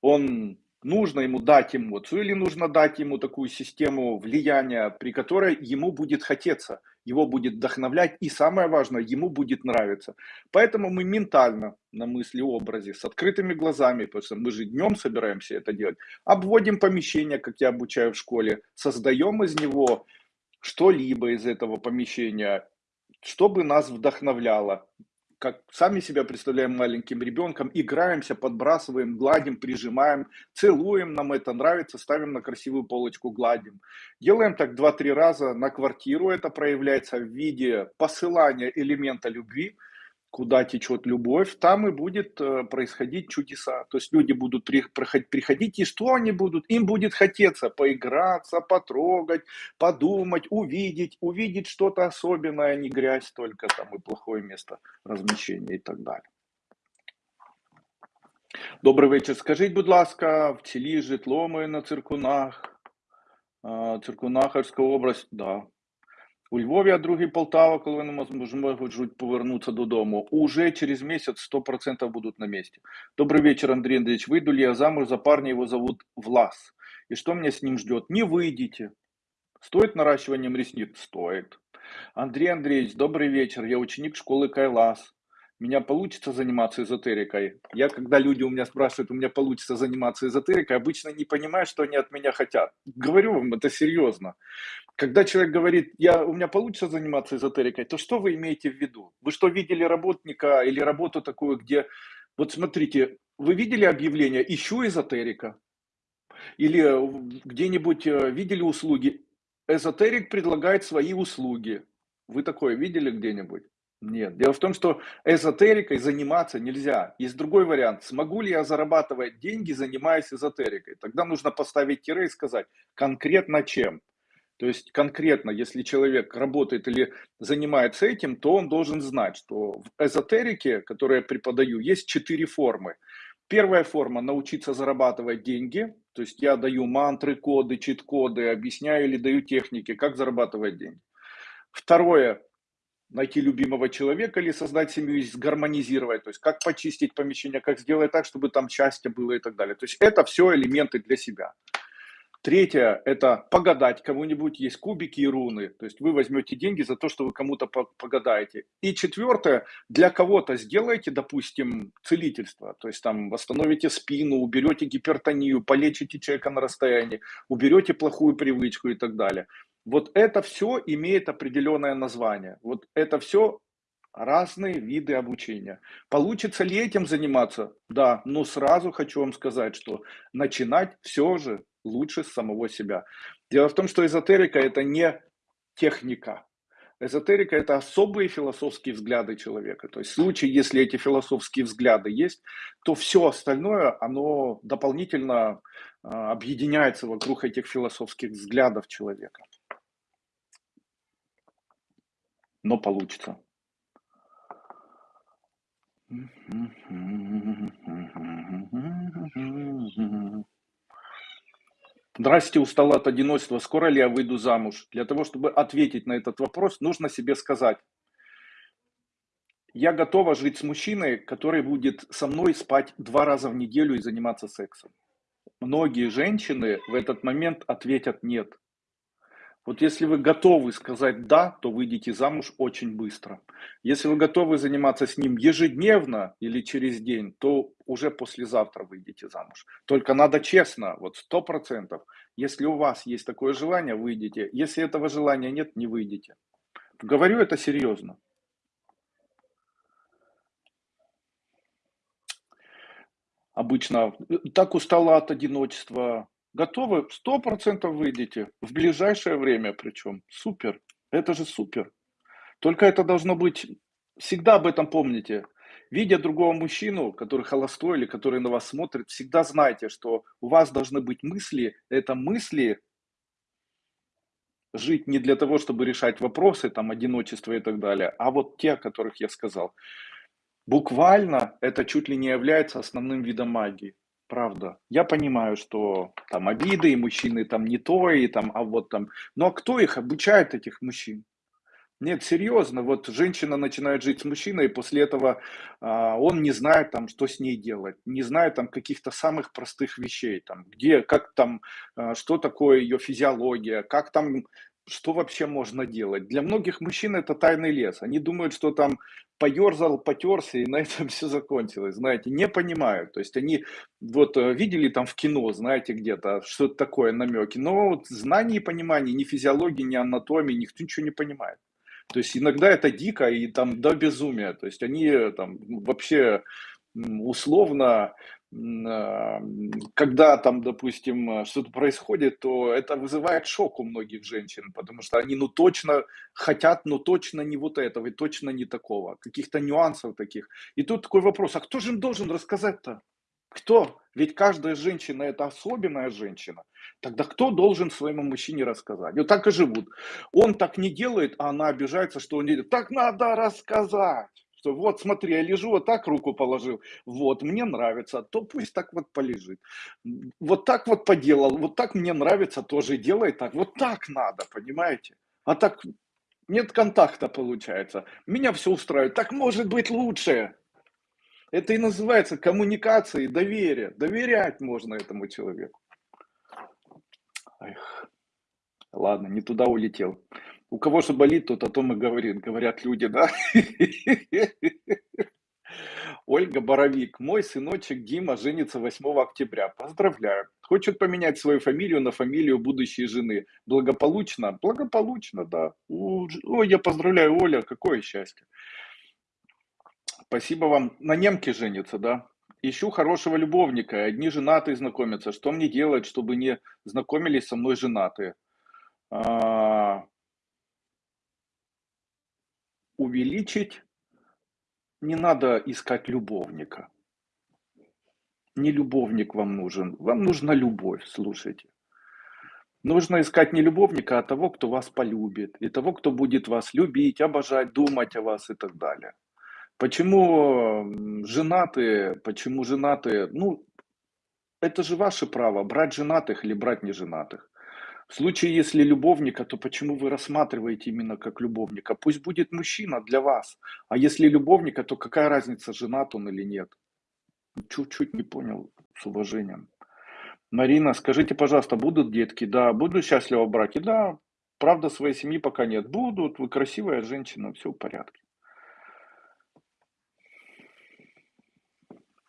[SPEAKER 1] Он нужно ему дать эмоцию или нужно дать ему такую систему влияния, при которой ему будет хотеться, его будет вдохновлять и самое важное, ему будет нравиться. Поэтому мы ментально на мысли образе с открытыми глазами, потому что мы же днем собираемся это делать, обводим помещение, как я обучаю в школе, создаем из него что-либо из этого помещения, чтобы нас вдохновляло, как сами себя представляем маленьким ребенком, играемся, подбрасываем, гладим, прижимаем, целуем, нам это нравится, ставим на красивую полочку, гладим. Делаем так 2-3 раза на квартиру, это проявляется в виде посылания элемента любви, куда течет любовь, там и будет э, происходить чудеса. То есть люди будут приходить, и что они будут? Им будет хотеться поиграться, потрогать, подумать, увидеть, увидеть что-то особенное, а не грязь только там и плохое место размещения и так далее. Добрий вечір. Скажіть, будь ласка, в цілі житло моє на циркунах, Циркунахарська область, да, у Львові, а другий Полтава, коли вони можуть повернутися додому. Уже через месяц 100% будут на месте. Добрый вечер, Андрей Андреевич. Выйду ли я замуж за парня, его зовут Влас. И что меня с ним ждет? Не выйдите. Стоит наращиванием ресниц? Стоит. Андрей Андреевич, добрый вечер. Я ученик школы Кайлас меня получится заниматься эзотерикой. Я, когда люди у меня спрашивают, у меня получится заниматься эзотерикой, обычно не понимаю, что они от меня хотят. Говорю вам, это серьезно. Когда человек говорит, я, у меня получится заниматься эзотерикой, то что вы имеете в виду? Вы что, видели работника или работу такую, где, вот смотрите, вы видели объявление «Ищу эзотерика»? Или где-нибудь э, видели услуги? Эзотерик предлагает свои услуги. Вы такое видели где-нибудь? Нет. Дело в том, что эзотерикой заниматься нельзя. Есть другой вариант. Смогу ли я зарабатывать деньги, занимаясь эзотерикой? Тогда нужно поставить тире и сказать, конкретно чем. То есть конкретно, если человек работает или занимается этим, то он должен знать, что в эзотерике, которую я преподаю, есть четыре формы. Первая форма – научиться зарабатывать деньги. То есть я даю мантры, коды, чит-коды, объясняю или даю техники, как зарабатывать деньги. Второе найти любимого человека или создать семью, гармонизировать, то есть как почистить помещение, как сделать так, чтобы там счастье было и так далее. То есть это все элементы для себя. Третье – это погадать кому-нибудь, есть кубики и руны. То есть вы возьмете деньги за то, что вы кому-то погадаете. И четвертое – для кого-то сделайте, допустим, целительство. То есть там восстановите спину, уберете гипертонию, полечите человека на расстоянии, уберете плохую привычку и так далее. Вот это все имеет определенное название. Вот это все разные виды обучения. Получится ли этим заниматься? Да, но сразу хочу вам сказать, что начинать все же лучше с самого себя. Дело в том, что эзотерика это не техника. Эзотерика это особые философские взгляды человека. То есть в случае, если эти философские взгляды есть, то все остальное, оно дополнительно э, объединяется вокруг этих философских взглядов человека. Но получится. Здрасте, устала от одиночества. Скоро ли я выйду замуж? Для того, чтобы ответить на этот вопрос, нужно себе сказать. Я готова жить с мужчиной, который будет со мной спать два раза в неделю и заниматься сексом. многие женщины в этот момент ответят нет. Вот если вы готовы сказать «да», то выйдете замуж очень быстро. Если вы готовы заниматься с ним ежедневно или через день, то уже послезавтра выйдете замуж. Только надо честно, вот сто процентов. Если у вас есть такое желание, выйдете. Если этого желания нет, не выйдете. Говорю это серьезно. Обычно так устала от одиночества, Готовы? Сто процентов выйдете. В ближайшее время причем. Супер. Это же супер. Только это должно быть... Всегда об этом помните. Видя другого мужчину, который холостой или который на вас смотрит, всегда знайте, что у вас должны быть мысли. Это мысли жить не для того, чтобы решать вопросы, там, одиночество и так далее, а вот те, о которых я сказал. Буквально это чуть ли не является основным видом магии. Правда. Я понимаю, что там обиды, и мужчины там не то, и там, а вот там. Но кто их обучает, этих мужчин? Нет, серьезно, вот женщина начинает жить с мужчиной, и после этого а, он не знает там, что с ней делать, не знает там каких-то самых простых вещей, там, где, как там, а, что такое ее физиология, как там что вообще можно делать? Для многих мужчин это тайный лес. Они думают, что там поерзал, потерся, и на этом все закончилось. Знаете, не понимают. То есть они вот э, видели там в кино, знаете, где-то что-то такое намеки. Но вот знаний и понимания ни физиологии, ни анатомии, никто ничего не понимает. То есть иногда это дико и там до безумия. То есть они там вообще условно когда там, допустим, что-то происходит, то это вызывает шок у многих женщин, потому что они, ну, точно хотят, но точно не вот этого, и точно не такого, каких-то нюансов таких. И тут такой вопрос, а кто же им должен рассказать-то? Кто? Ведь каждая женщина – это особенная женщина. Тогда кто должен своему мужчине рассказать? Вот так и живут. Он так не делает, а она обижается, что он делает. Так надо рассказать что вот смотри, я лежу, вот так руку положил, вот, мне нравится, то пусть так вот полежит. Вот так вот поделал, вот так мне нравится, тоже делай так, вот так надо, понимаете? А так нет контакта получается, меня все устраивает, так может быть лучше. Это и называется коммуникация и доверие. Доверять можно этому человеку. Эх. Ладно, не туда улетел. У кого же болит, тот о том и говорит, говорят люди, да? Ольга Боровик. Мой сыночек Дима женится 8 октября. Поздравляю. Хочет поменять свою фамилию на фамилию будущей жены. Благополучно? Благополучно, да. Ой, я поздравляю, Оля, какое счастье. Спасибо вам. На немке женится, да? Ищу хорошего любовника, одни женатые знакомятся. Что мне делать, чтобы не знакомились со мной женатые? А, увеличить, не надо искать любовника. Не любовник вам нужен, вам нужна любовь, слушайте. Нужно искать не любовника, а того, кто вас полюбит, и того, кто будет вас любить, обожать, думать о вас и так далее. Почему женатые, почему женатые, ну, это же ваше право, брать женатых или брать неженатых. В случае, если любовника, то почему вы рассматриваете именно как любовника? Пусть будет мужчина для вас. А если любовника, то какая разница, женат он или нет? Чуть-чуть не понял, с уважением. Марина, скажите, пожалуйста, будут детки? Да. Буду счастлива в браке? Да. Правда, своей семьи пока нет. Будут. Вы красивая женщина, все в порядке.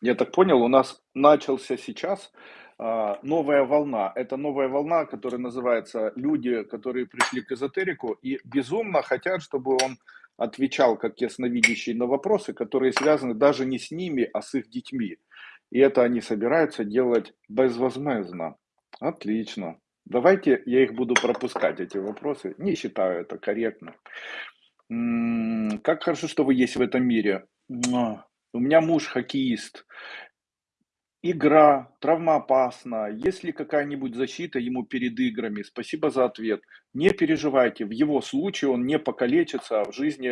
[SPEAKER 1] Я так понял, у нас начался сейчас новая волна. Это новая волна, которая называется люди, которые пришли к эзотерику и безумно хотят, чтобы он отвечал как ясновидящий на вопросы, которые связаны даже не с ними, а с их детьми. И это они собираются делать безвозмездно. Отлично. Давайте я их буду пропускать, эти вопросы. Не считаю это корректно. Как хорошо, что вы есть в этом мире. У меня муж хоккеист игра, травмоопасна, есть ли какая-нибудь защита ему перед играми? Спасибо за ответ. Не переживайте, в его случае он не покалечится, а в жизни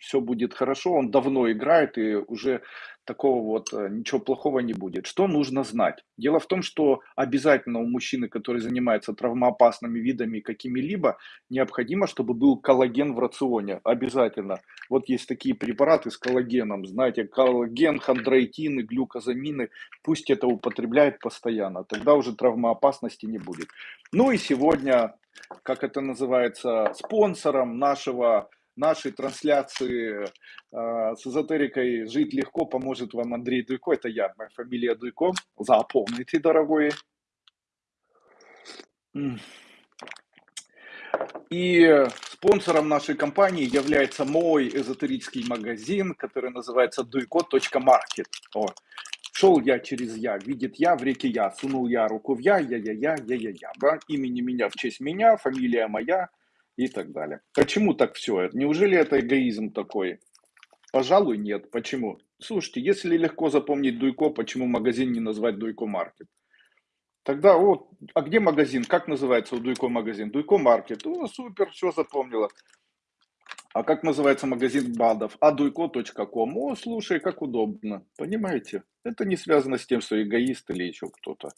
[SPEAKER 1] все будет хорошо, он давно играет и уже такого вот э, ничего плохого не будет. Что нужно знать? Дело в том, что обязательно у мужчины, который занимается травмоопасными видами какими-либо, необходимо, чтобы был коллаген в рационе. Обязательно. Вот есть такие препараты с коллагеном, знаете, коллаген, хондроитины, глюкозамины. Пусть это употребляет постоянно, тогда уже травмоопасности не будет. Ну и сегодня, как это называется, спонсором нашего нашей трансляции э, с эзотерикой «Жить легко» поможет вам Андрей Дуйко. Это я, моя фамилия Дуйко. Запомните, дорогой. И спонсором нашей компании является мой эзотерический магазин, который называется duйко.market. О, шел я через я, видит я в реке я, сунул я руку в я, я-я-я, я-я-я. Да? Имени меня в честь меня, фамилия моя – и так далее. Почему так все? Неужели это эгоизм такой? Пожалуй, нет. Почему? Слушайте, если легко запомнить Дуйко, почему магазин не назвать Дуйко Маркет? Тогда вот, а где магазин? Как называется у Дуйко магазин? Дуйко Маркет. О, супер, все запомнила. А как называется магазин БАДов? Адуйко.ком. О, слушай, как удобно. Понимаете? Это не связано с тем, что эгоист или еще кто-то.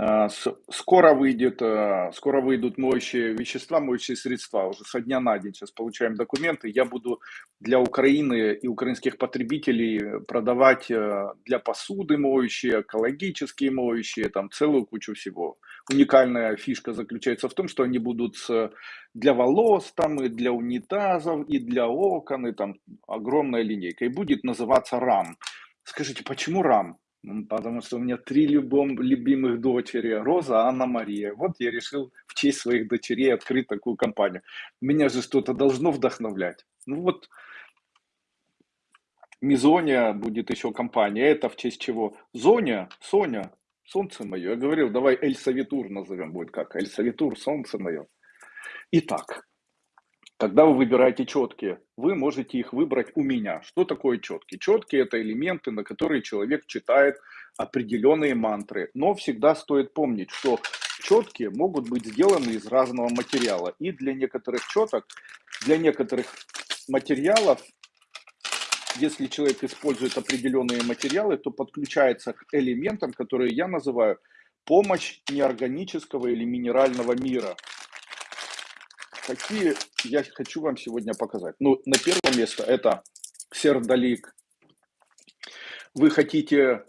[SPEAKER 1] А, скоро выйдет, а, скоро выйдут моющие вещества, моющие средства. Уже со дня на день сейчас получаем документы. Я буду для Украины и украинских потребителей продавать а, для посуды моющие, экологические моющие, там целую кучу всего. Уникальная фишка заключается в том, что они будут для волос, там, и для унитазов, и для окон, и там огромная линейка. И будет называться РАМ. Скажите, почему РАМ? Потому что у меня три любом, любимых дочери. Роза, Анна, Мария. Вот я решил в честь своих дочерей открыть такую компанию. Меня же что-то должно вдохновлять. Ну вот, Мизония будет еще компания. Это в честь чего? Зоня, Соня, солнце мое. Я говорил, давай Эль Савитур назовем. Будет как? Эль Савитур, солнце мое. Итак, когда вы выбираете четкие, вы можете их выбрать у меня. Что такое четкие? Четкие это элементы, на которые человек читает определенные мантры. Но всегда стоит помнить, что четкие могут быть сделаны из разного материала. И для некоторых четок, для некоторых материалов, если человек использует определенные материалы, то подключается к элементам, которые я называю помощь неорганического или минерального мира какие я хочу вам сегодня показать. Ну, на первое место это сердолик. Вы хотите,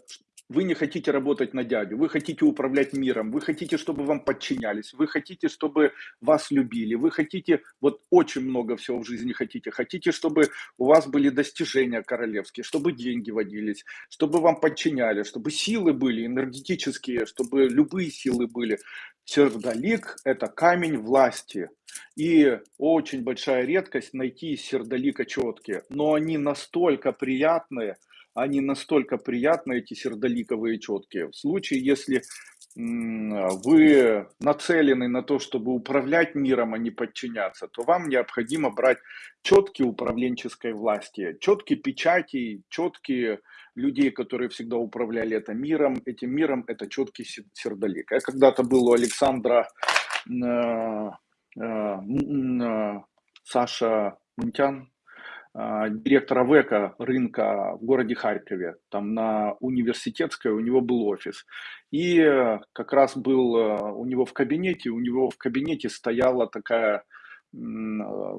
[SPEAKER 1] вы не хотите работать на дядю, вы хотите управлять миром, вы хотите, чтобы вам подчинялись, вы хотите, чтобы вас любили, вы хотите, вот очень много всего в жизни хотите, хотите, чтобы у вас были достижения королевские, чтобы деньги водились, чтобы вам подчиняли, чтобы силы были энергетические, чтобы любые силы были. Сердолик – это камень власти. И очень большая редкость найти сердолика четкие. Но они настолько приятные, они настолько приятные, эти сердоликовые четкие. В случае, если вы нацелены на то, чтобы управлять миром, а не подчиняться, то вам необходимо брать четкие управленческой власти, четкие печати, четкие людей, которые всегда управляли это миром. Этим миром это четкий сердолик. Я когда-то был у Александра э, э, э, Саша Мунтян, директора ВЭКа рынка в городе Харькове, там на университетской у него был офис. И как раз был у него в кабинете, у него в кабинете стояла такая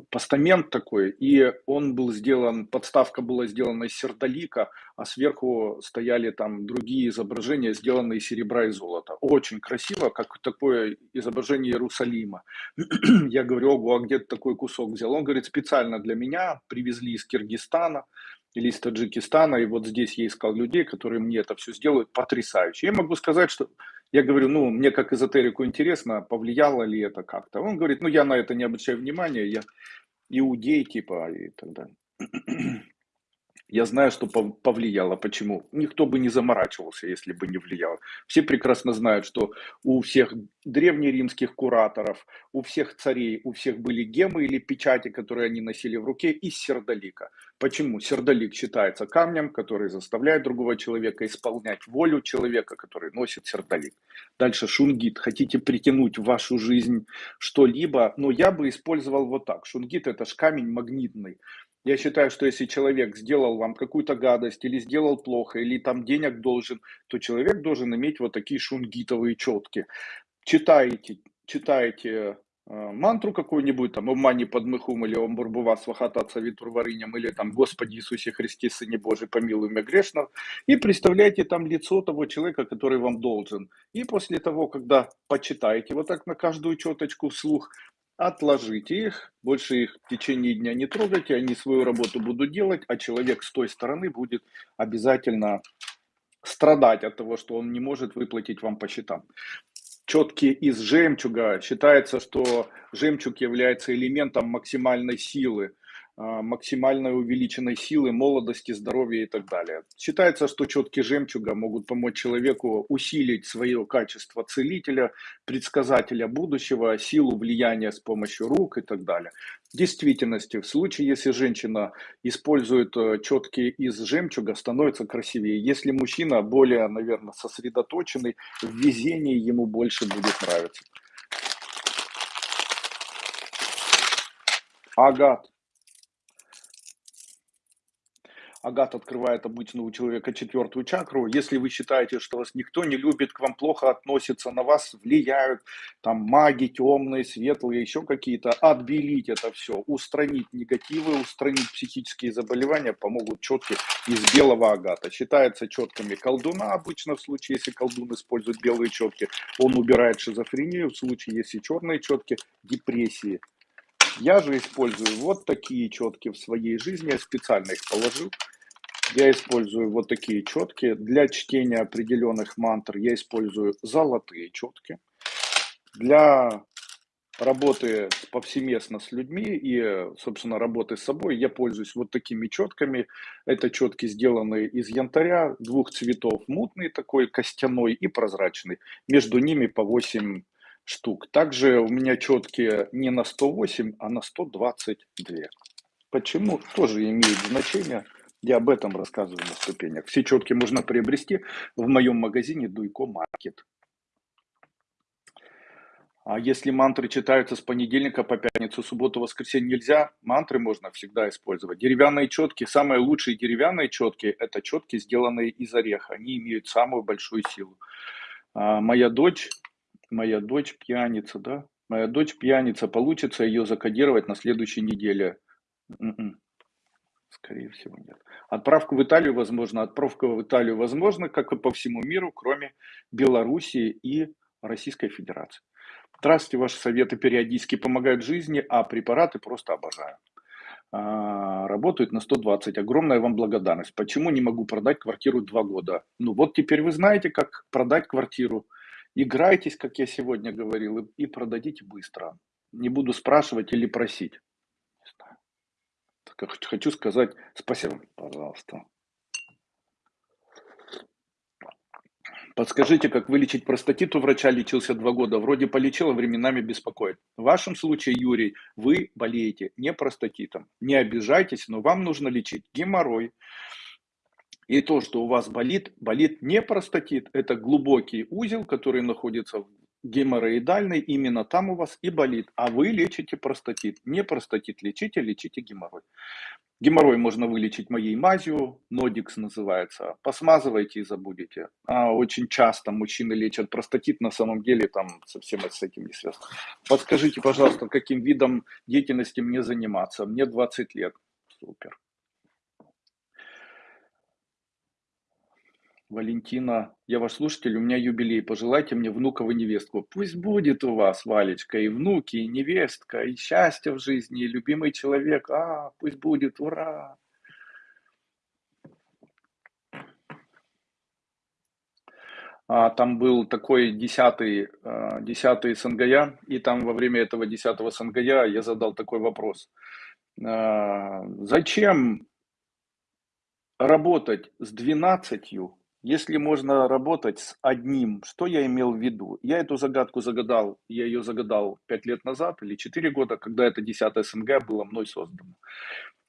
[SPEAKER 1] постамент такой, и он был сделан, подставка была сделана из сердолика, а сверху стояли там другие изображения, сделанные из серебра и золота. Очень красиво, как такое изображение Иерусалима. Я говорю, ого, а где ты такой кусок взял? Он говорит, специально для меня привезли из Киргизстана или из Таджикистана, и вот здесь я искал людей, которые мне это все сделают потрясающе. Я могу сказать, что я говорю, ну, мне как эзотерику интересно, повлияло ли это как-то. Он говорит, ну, я на это не обращаю внимания, я иудей, типа, и так далее. Я знаю, что повлияло. Почему? Никто бы не заморачивался, если бы не влияло. Все прекрасно знают, что у всех древнеримских кураторов, у всех царей, у всех были гемы или печати, которые они носили в руке, из сердолика. Почему? Сердолик считается камнем, который заставляет другого человека исполнять волю человека, который носит сердолик. Дальше шунгит. Хотите притянуть в вашу жизнь что-либо, но я бы использовал вот так. Шунгит это ж камень магнитный. Я считаю, что если человек сделал вам какую-то гадость или сделал плохо, или там денег должен, то человек должен иметь вот такие шунгитовые четки. Читаете, читаете э, мантру какую-нибудь, там, «Ом мани подмыхум» или «Ом бурбува свахата цавитур варыням» или там «Господи Иисусе Христе, Сыне Божий, помилуй меня грешного», и представляете там лицо того человека, который вам должен. И после того, когда почитаете вот так на каждую четочку вслух, отложите их, больше их в течение дня не трогайте, они свою работу будут делать, а человек с той стороны будет обязательно страдать от того, что он не может выплатить вам по счетам. Четки из жемчуга. Считается, что жемчуг является элементом максимальной силы. А, максимальной увеличенной силы, молодости, здоровья и так далее. Считается, что четки жемчуга могут помочь человеку усилить свое качество целителя, предсказателя будущего, силу влияния с помощью рук и так далее. В действительности, в случае, если женщина использует э, четки из жемчуга, становится красивее. Если мужчина более, наверное, сосредоточенный, в везении ему больше будет нравиться. Агат. Агат открывает обычно у человека четвертую чакру. Если вы считаете, что вас никто не любит, к вам плохо относятся, на вас влияют, там маги темные, светлые, еще какие-то, отбелить это все, устранить негативы, устранить психические заболевания помогут четки из белого агата. Считается четками колдуна обычно в случае, если колдун использует белые четки, он убирает шизофрению, в случае, если черные четки, депрессии. Я же использую вот такие четки в своей жизни, я специально их положил. Я использую вот такие четки. Для чтения определенных мантр я использую золотые четки. Для работы повсеместно с людьми и, собственно, работы с собой я пользуюсь вот такими четками. Это четки, сделанные из янтаря, двух цветов, мутный такой, костяной и прозрачный. Между ними по 8 штук. Также у меня четки не на 108, а на 122. Почему? Тоже имеет значение. Я об этом рассказываю на ступенях. Все четки можно приобрести в моем магазине Дуйко Маркет. А если мантры читаются с понедельника по пятницу, субботу, воскресенье нельзя, мантры можно всегда использовать. Деревянные четки, самые лучшие деревянные четки, это четки, сделанные из ореха. Они имеют самую большую силу. А моя дочь, моя дочь пьяница, да? Моя дочь пьяница, получится ее закодировать на следующей неделе. Скорее всего, нет. Отправка в Италию возможно. Отправка в Италию возможно, как и по всему миру, кроме Белоруссии и Российской Федерации. Здравствуйте, ваши советы периодически помогают жизни, а препараты просто обожаю. А, работают на 120. Огромная вам благодарность. Почему не могу продать квартиру два года? Ну вот теперь вы знаете, как продать квартиру. Играйтесь, как я сегодня говорил, и продадите быстро. Не буду спрашивать или просить хочу сказать спасибо, пожалуйста. Подскажите, как вылечить простатит? У врача лечился два года. Вроде полечил, а временами беспокоит. В вашем случае, Юрий, вы болеете не простатитом. Не обижайтесь, но вам нужно лечить геморрой. И то, что у вас болит, болит не простатит. Это глубокий узел, который находится геморроидальный, именно там у вас и болит, а вы лечите простатит. Не простатит лечите, лечите геморрой. Геморрой можно вылечить моей мазью, нодикс называется. Посмазывайте и забудете. А очень часто мужчины лечат простатит, на самом деле там совсем с этим не связано. Подскажите, пожалуйста, каким видом деятельности мне заниматься? Мне 20 лет. Супер. Валентина, я ваш слушатель, у меня юбилей, пожелайте мне внукову невестку. Пусть будет у вас, Валечка, и внуки, и невестка, и счастье в жизни, и любимый человек. А, пусть будет, ура! А, там был такой десятый, а, десятый СНГЯ, и там во время этого десятого СНГЯ я задал такой вопрос. А, зачем работать с двенадцатью если можно работать с одним, что я имел в виду? Я эту загадку загадал, я ее загадал 5 лет назад или 4 года, когда это 10 СНГ было мной создано.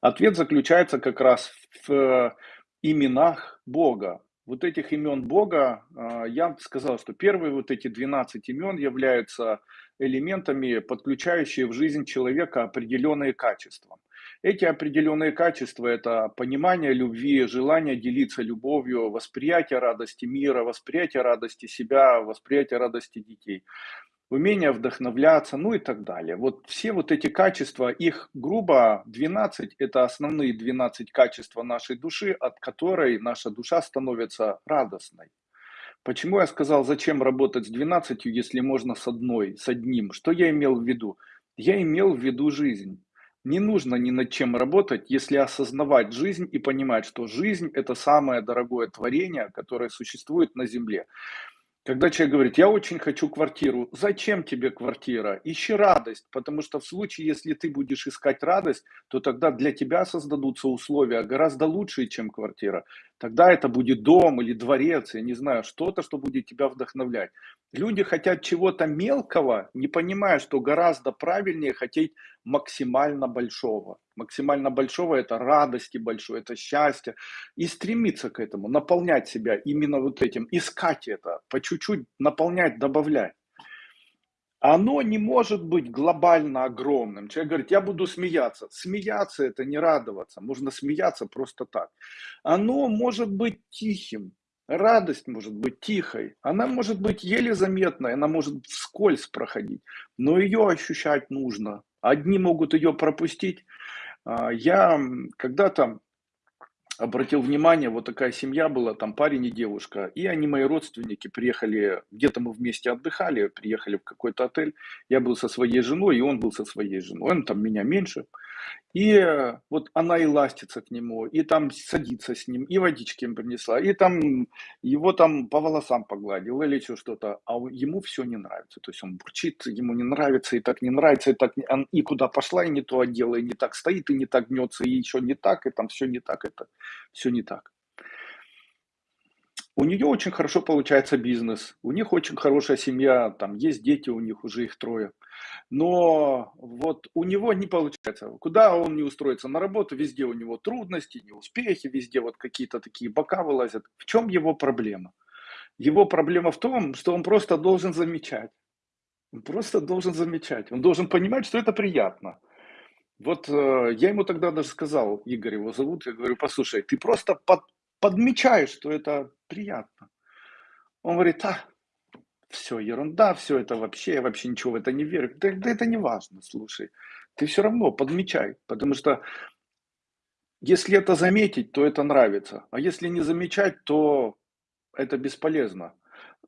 [SPEAKER 1] Ответ заключается как раз в именах Бога. Вот этих имен Бога, а, я сказал, что первые вот эти 12 имен являются элементами, подключающие в жизнь человека определенные качества. Эти определенные качества– это понимание любви, желание делиться любовью, восприятие радости мира, восприятие радости себя, восприятие радости детей умение вдохновляться, ну и так далее. Вот все вот эти качества, их грубо 12, это основные 12 качеств нашей души, от которой наша душа становится радостной. Почему я сказал, зачем работать с 12, если можно с одной, с одним? Что я имел в виду? Я имел в виду жизнь. Не нужно ни над чем работать, если осознавать жизнь и понимать, что жизнь – это самое дорогое творение, которое существует на Земле. Когда человек говорит, я очень хочу квартиру, зачем тебе квартира? Ищи радость, потому что в случае, если ты будешь искать радость, то тогда для тебя создадутся условия гораздо лучшие, чем квартира. Тогда это будет дом или дворец, я не знаю, что-то, что будет тебя вдохновлять. Люди хотят чего-то мелкого, не понимая, что гораздо правильнее хотеть максимально большого. Максимально большого – это радости большой, это счастье. И стремиться к этому, наполнять себя именно вот этим, искать это, по чуть-чуть наполнять, добавлять. Оно не может быть глобально огромным. Человек говорит, я буду смеяться. Смеяться – это не радоваться. Можно смеяться просто так. Оно может быть тихим. Радость может быть тихой, она может быть еле заметной, она может вскользь проходить, но ее ощущать нужно. Одни могут ее пропустить. А, я когда-то обратил внимание, вот такая семья была, там парень и девушка, и они, мои родственники, приехали, где-то мы вместе отдыхали, приехали в какой-то отель, я был со своей женой, и он был со своей женой, он там меня меньше, и вот она и ластится к нему, и там садится с ним, и водички им принесла, и там его там по волосам погладил или еще что-то, а ему все не нравится. То есть он бурчит, ему не нравится, и так не нравится, и так и куда пошла, и не то одела, и не так стоит, и не так гнется, и еще не так, и там все не так, это все не так. У нее очень хорошо получается бизнес, у них очень хорошая семья, там есть дети, у них уже их трое. Но вот у него не получается. Куда он не устроится на работу, везде у него трудности, неуспехи, везде вот какие-то такие бока вылазят. В чем его проблема? Его проблема в том, что он просто должен замечать. Он просто должен замечать. Он должен понимать, что это приятно. Вот э, я ему тогда даже сказал, Игорь его зовут, я говорю, послушай, ты просто под, подмечаешь, что это приятно. Он говорит, а, все ерунда, все это вообще, я вообще ничего в это не верю. Да, да это не важно, слушай. Ты все равно подмечай, потому что если это заметить, то это нравится. А если не замечать, то это бесполезно.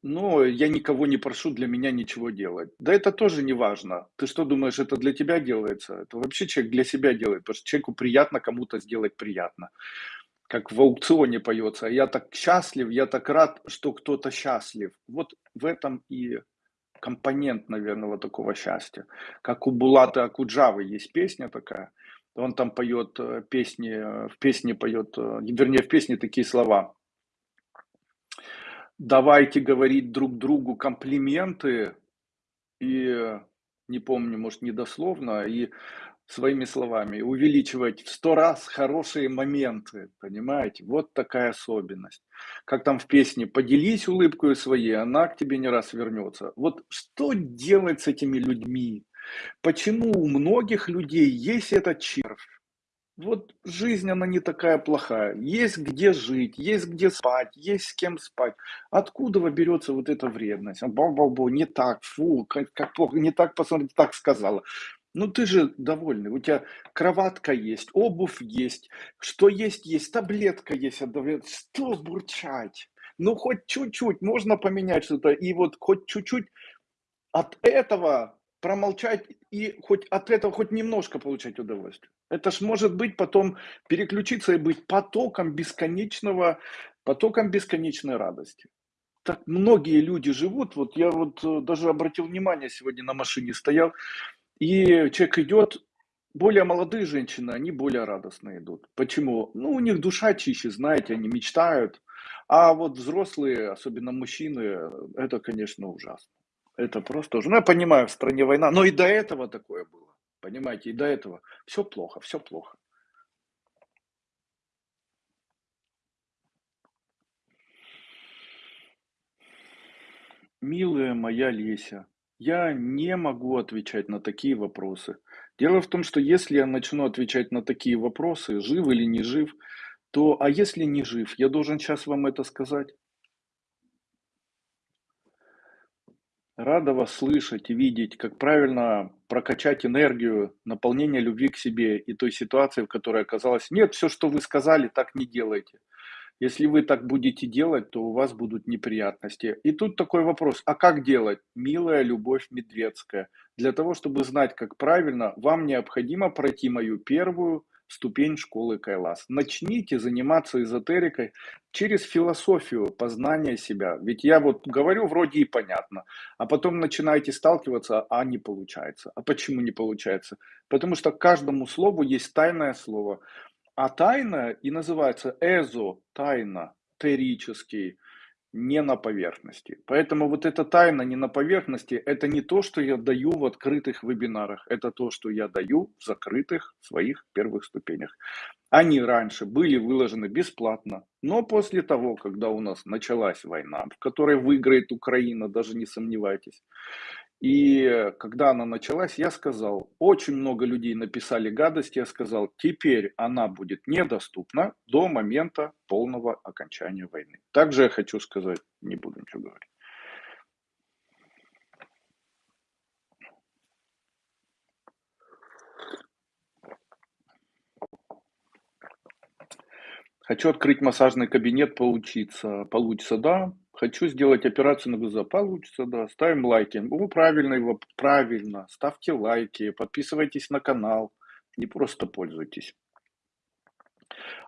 [SPEAKER 1] Но я никого не прошу для меня ничего делать. Да это тоже не важно. Ты что думаешь, это для тебя делается? Это вообще человек для себя делает, потому что человеку приятно кому-то сделать приятно как в аукционе поется, я так счастлив, я так рад, что кто-то счастлив. Вот в этом и компонент, наверное, вот такого счастья. Как у Булата Акуджавы есть песня такая, он там поет э, песни, э, в песне поет, э, вернее, в песне такие слова. Давайте говорить друг другу комплименты, и не помню, может, недословно, и своими словами, увеличивать в сто раз хорошие моменты, понимаете? Вот такая особенность. Как там в песне «Поделись улыбкой своей, она к тебе не раз вернется». Вот что делать с этими людьми? Почему у многих людей есть этот червь? Вот жизнь, она не такая плохая. Есть где жить, есть где спать, есть с кем спать. Откуда берется вот эта вредность? Бау-бау-бау, не так, фу, как, как плохо, не так посмотрите, так сказала. Ну ты же довольный, у тебя кроватка есть, обувь есть, что есть, есть, таблетка есть от Что бурчать? Ну хоть чуть-чуть, можно поменять что-то, и вот хоть чуть-чуть от этого промолчать и хоть от этого хоть немножко получать удовольствие. Это ж может быть потом переключиться и быть потоком бесконечного, потоком бесконечной радости. Так многие люди живут, вот я вот э, даже обратил внимание, сегодня на машине стоял, и человек идет, более молодые женщины, они более радостно идут. Почему? Ну, у них душа чище, знаете, они мечтают. А вот взрослые, особенно мужчины, это, конечно, ужасно. Это просто уже. Ну, я понимаю, в стране война, но и до этого такое было. Понимаете, и до этого. Все плохо, все плохо. Милая моя Леся, я не могу отвечать на такие вопросы. Дело в том, что если я начну отвечать на такие вопросы, жив или не жив, то, а если не жив, я должен сейчас вам это сказать? Рада вас слышать и видеть, как правильно прокачать энергию, наполнение любви к себе и той ситуации, в которой оказалась. Нет, все, что вы сказали, так не делайте. Если вы так будете делать, то у вас будут неприятности. И тут такой вопрос, а как делать? Милая Любовь Медведская. Для того, чтобы знать, как правильно, вам необходимо пройти мою первую ступень школы Кайлас. Начните заниматься эзотерикой через философию познания себя. Ведь я вот говорю вроде и понятно, а потом начинаете сталкиваться, а не получается. А почему не получается? Потому что каждому слову есть тайное слово. А тайна и называется эзо, тайна, терический, не на поверхности. Поэтому вот эта тайна не на поверхности, это не то, что я даю в открытых вебинарах, это то, что я даю в закрытых своих первых ступенях. Они раньше были выложены бесплатно, но после того, когда у нас началась война, в которой выиграет Украина, даже не сомневайтесь, и когда она началась, я сказал, очень много людей написали гадости, я сказал, теперь она будет недоступна до момента полного окончания войны. Также я хочу сказать, не буду ничего говорить. Хочу открыть массажный кабинет, поучиться. Получится, да. Хочу сделать операцию на глаза. Получится, да. Ставим лайки. Ну, правильно его, правильно. Ставьте лайки, подписывайтесь на канал. Не просто пользуйтесь.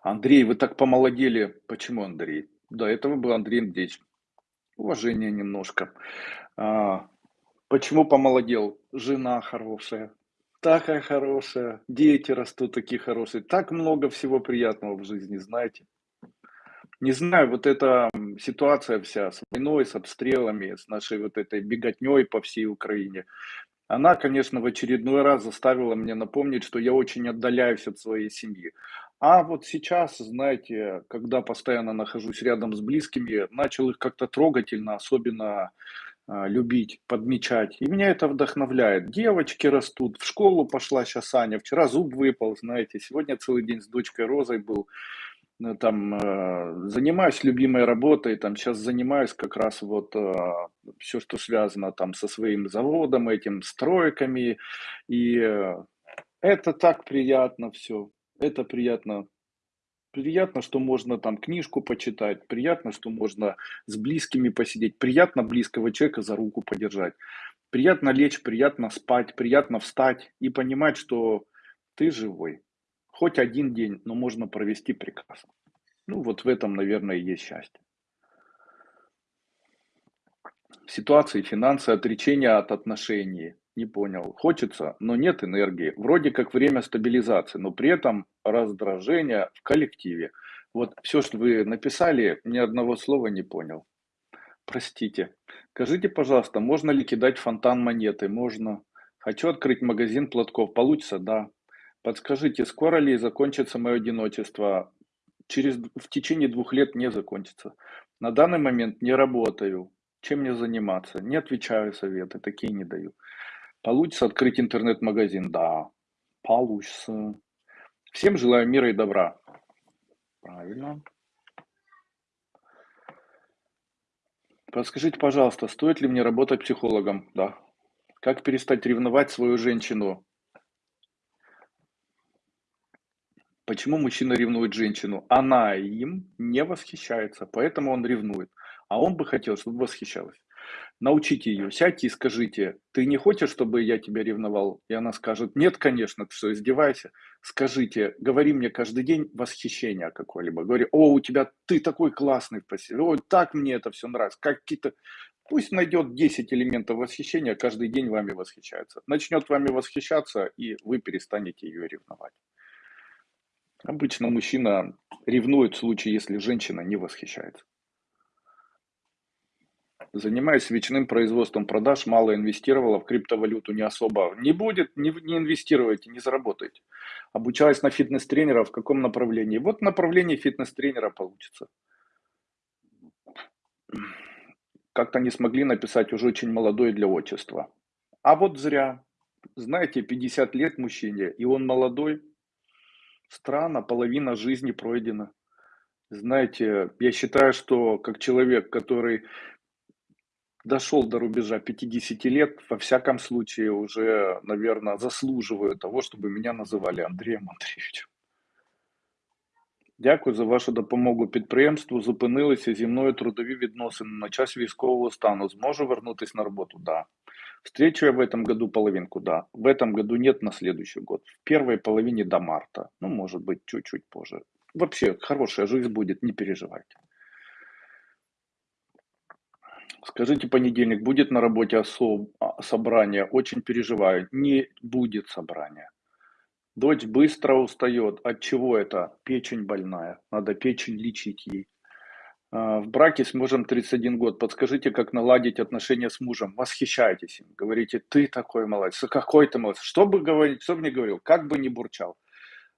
[SPEAKER 1] Андрей, вы так помолодели. Почему Андрей? До этого был Андрей Андреевич. Уважение немножко. А, почему помолодел? Жена хорошая. Такая хорошая. Дети растут такие хорошие. Так много всего приятного в жизни, знаете. Не знаю, вот эта ситуация вся с войной, с обстрелами, с нашей вот этой беготней по всей Украине, она, конечно, в очередной раз заставила меня напомнить, что я очень отдаляюсь от своей семьи. А вот сейчас, знаете, когда постоянно нахожусь рядом с близкими, начал их как-то трогательно, особенно а, любить, подмечать. И меня это вдохновляет. Девочки растут, в школу пошла сейчас Аня, вчера зуб выпал, знаете, сегодня целый день с дочкой Розой был. Ну, там э, занимаюсь любимой работой, там сейчас занимаюсь как раз вот э, все, что связано там со своим заводом, этим стройками, и э, это так приятно все, это приятно. Приятно, что можно там книжку почитать, приятно, что можно с близкими посидеть, приятно близкого человека за руку подержать, приятно лечь, приятно спать, приятно встать и понимать, что ты живой. Хоть один день, но можно провести прекрасно. Ну, вот в этом, наверное, и есть счастье. Ситуации, финансы, отречения от отношений. Не понял. Хочется, но нет энергии. Вроде как время стабилизации, но при этом раздражение в коллективе. Вот все, что вы написали, ни одного слова не понял. Простите. Скажите, пожалуйста, можно ли кидать фонтан монеты? Можно. Хочу открыть магазин платков. Получится? Да. Подскажите, скоро ли закончится мое одиночество? Через, в течение двух лет не закончится. На данный момент не работаю. Чем мне заниматься? Не отвечаю советы, такие не даю. Получится открыть интернет-магазин? Да, получится. Всем желаю мира и добра. Правильно. Подскажите, пожалуйста, стоит ли мне работать психологом? Да. Как перестать ревновать свою женщину? Почему мужчина ревнует женщину? Она им не восхищается, поэтому он ревнует. А он бы хотел, чтобы восхищалась. Научите ее, сядьте и скажите, ты не хочешь, чтобы я тебя ревновал? И она скажет, нет, конечно, ты что, издевайся? Скажите, говори мне каждый день восхищение какое-либо. Говори, о, у тебя, ты такой классный ой, так мне это все нравится. Какие-то, пусть найдет 10 элементов восхищения, каждый день вами восхищается. Начнет вами восхищаться, и вы перестанете ее ревновать. Обычно мужчина ревнует в случае, если женщина не восхищается. Занимаюсь свечным производством продаж, мало инвестировала в криптовалюту, не особо. Не будет, не, не инвестируйте, не заработайте. Обучаюсь на фитнес-тренера, в каком направлении? Вот направление фитнес-тренера получится. Как-то не смогли написать уже очень молодой для отчества. А вот зря. знаете, 50 лет мужчине, и он молодой Странно, половина жизни пройдена. Знаете, я считаю, что как человек, который дошел до рубежа 50 лет, во всяком случае уже, наверное, заслуживаю того, чтобы меня називали Андрієм Андрійовичем. Дякую за вашу допомогу підприємству. Зупинилися зі мною трудові відносини на час військового стану. Зможу вернутися на роботу? Да. Встречу я в этом году половинку, да. В этом году нет, на следующий год. В первой половине до марта. Ну, может быть, чуть-чуть позже. Вообще, хорошая жизнь будет, не переживайте. Скажите, понедельник будет на работе особ... а, собрание? Очень переживаю. Не будет собрания. Дочь быстро устает. От чего это? Печень больная. Надо печень лечить ей. А, В браке с мужем 31 год. Подскажите, как наладить отношения с мужем? Восхищайтесь им. Говорите, ты такой молодец. Какой ты молодец. Что бы говорить, что бы ни говорил, как бы ни бурчал.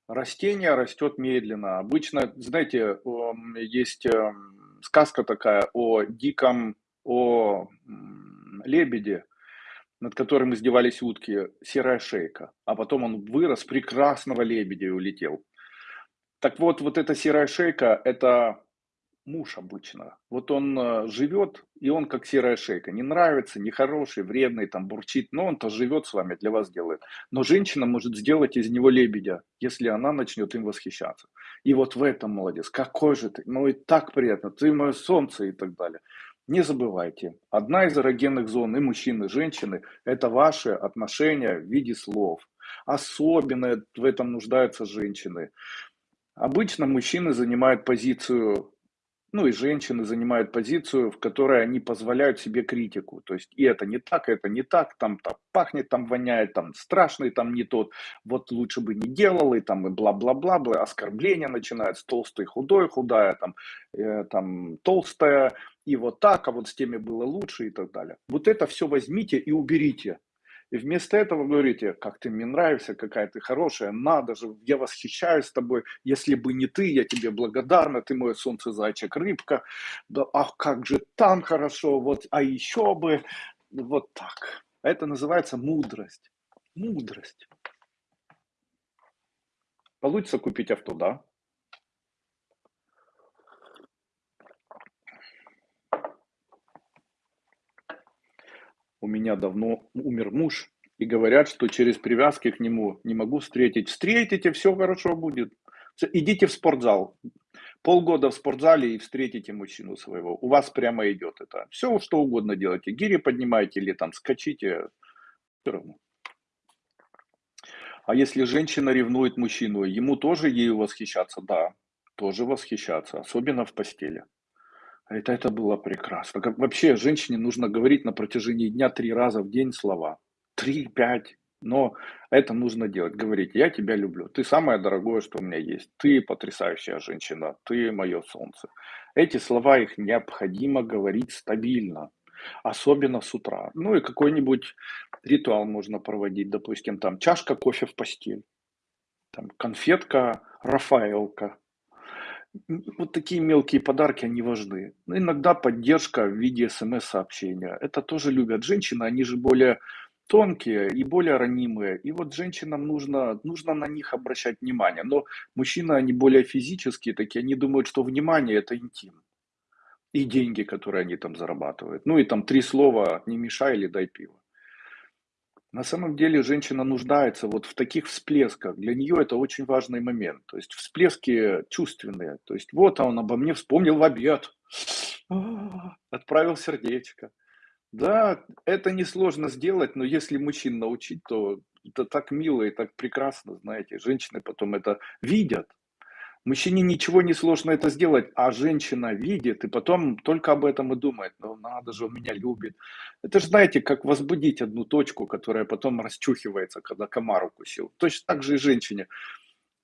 [SPEAKER 1] Растение растет медленно. Обычно, знаете, есть эм, сказка такая о диком, о лебеде, над которым издевались утки, серая шейка. А потом он вырос, прекрасного лебедя и улетел. Так вот, вот эта серая шейка– это муж обычно. Вот он э, живет, и он как серая шейка. Не нравится, нехороший, вредный, там бурчит, но он-то живет с вами, для вас делает. Но женщина может сделать из него лебедя, если она начнет им восхищаться. И вот в этом молодец. Какой же ты, ну и так приятно, ты мое солнце и так далее. Не забывайте, одна из эрогенных зон и мужчины, и женщины – это ваши отношения в виде слов. Особенно в этом нуждаются женщины. Обычно мужчины занимают позицию ну и женщины занимают позицию, в которой они позволяют себе критику. То есть и это не так, это не так, там, там пахнет, там воняет, там страшный, там не тот. Вот лучше бы не делал, и там и бла-бла-бла, бла, оскорбления начинаются, толстый, худой, худая, там, э, там толстая, и вот так, а вот с теми было лучше и так далее. Вот это все возьмите и уберите. И вместо этого говорите, как ты мне нравишься, какая ты хорошая, надо же, я восхищаюсь тобой, если бы не ты, я тебе благодарна, ты мое солнце, зайчик, рыбка, да, ах, как же там хорошо, вот, а еще бы, вот так. Это называется мудрость. Мудрость. Получится купить авто, да? У меня давно умер муж, и говорят, что через привязки к нему не могу встретить. Встретите, все хорошо будет. Идите в спортзал. Полгода в спортзале и встретите мужчину своего. У вас прямо идет это. Все, что угодно делайте. Гири поднимайте или там скачите. Все равно. А если женщина ревнует мужчину, ему тоже ею восхищаться? Да, тоже восхищаться, особенно в постели. Это, это было прекрасно. Как вообще женщине нужно говорить на протяжении дня три раза в день слова. Три, пять. Но это нужно делать. Говорить, я тебя люблю. Ты самое дорогое, что у меня есть. Ты потрясающая женщина. Ты мое солнце. Эти слова, их необходимо говорить стабильно. Особенно с утра. Ну и какой-нибудь ритуал можно проводить. Допустим, там чашка кофе в постель. Там конфетка Рафаэлка вот такие мелкие подарки, они важны. Но иногда поддержка в виде смс-сообщения. Это тоже любят женщины, они же более тонкие и более ранимые. И вот женщинам нужно, нужно на них обращать внимание. Но мужчины, они более физические такие, они думают, что внимание – это интим. И деньги, которые они там зарабатывают. Ну и там три слова «не мешай» или «дай пиво». На самом деле женщина нуждается вот в таких всплесках. Для нее это очень важный момент. То есть всплески чувственные. То есть вот он обо мне вспомнил в обед. Отправил сердечко. Да, это несложно сделать, но если мужчин научить, то это так мило и так прекрасно, знаете. Женщины потом это видят. Мужчине ничего не сложно это сделать, а женщина видит и потом только об этом и думает. Ну надо же, он меня любит. Это же, знаете, как возбудить одну точку, которая потом расчухивается, когда комар укусил. Точно так же и женщине.